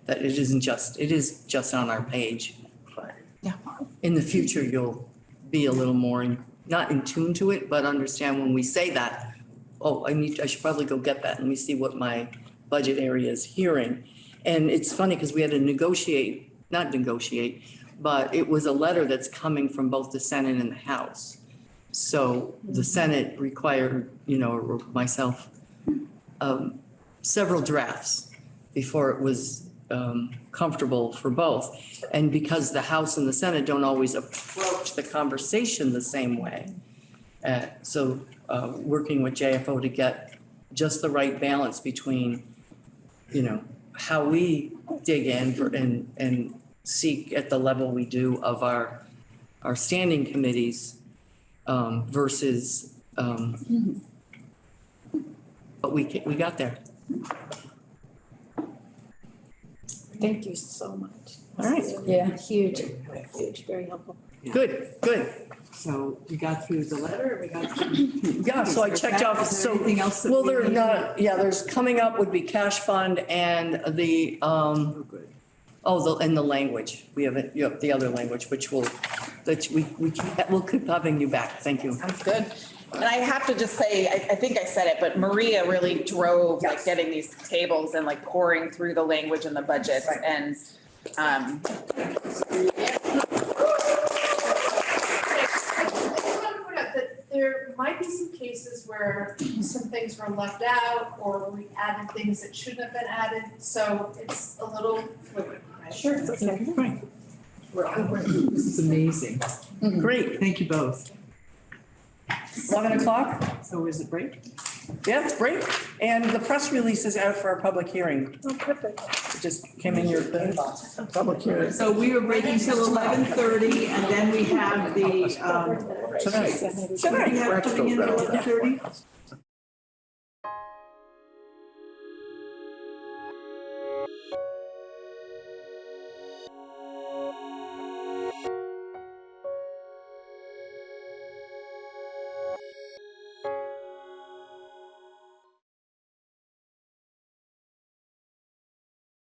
That it isn't just, it is just on our page, but. Yeah. In the future, you'll be a little more, in- not in tune to it, but understand when we say that, oh, I need, I should probably go get that. Let me see what my budget area is hearing. And it's funny because we had to negotiate, not negotiate, but it was a letter that's coming from both the Senate and the House. So the Senate required, you know, myself, um, several drafts before it was um, comfortable for both. And because the House and the Senate don't always approach the conversation the same way. uh, So uh, working with JFO to get just the right balance between, you know, how we dig in for- and, and seek at the level we do of our, our standing committees um, versus, um, but we, we got there. Thank you so much. All right. Yeah. Huge, huge, very helpful. Good, good. So we got through the letter, we got through. Yeah, so I checked off, Is there so, anything else that well, we there, need? not, yeah, there's coming up would be cash fund and the, um, Oh, good. oh, the, and the language. We have, it. you have the other language, which will, that we, we, keep- we'll keep having you back. Thank you. Sounds good. And I have to just say, I, I think I said it, but Maria really drove like getting these tables and like pouring through the language and the budgets and, um, I just want to point out that there might be some cases where some things were left out or we added things that shouldn't have been added, so it's a little fluid. right? Sure, it's okay. Right. We're, this is amazing. Great. Thank you both. 11 o'clock? So is it break? Yeah, it's great. And the press release is out for our public hearing. Oh, perfect. It just came in your inbox. Public hearing. So we are breaking till eleven thirty and then we have the, um, Tonight. what do we have coming in at eleven thirty?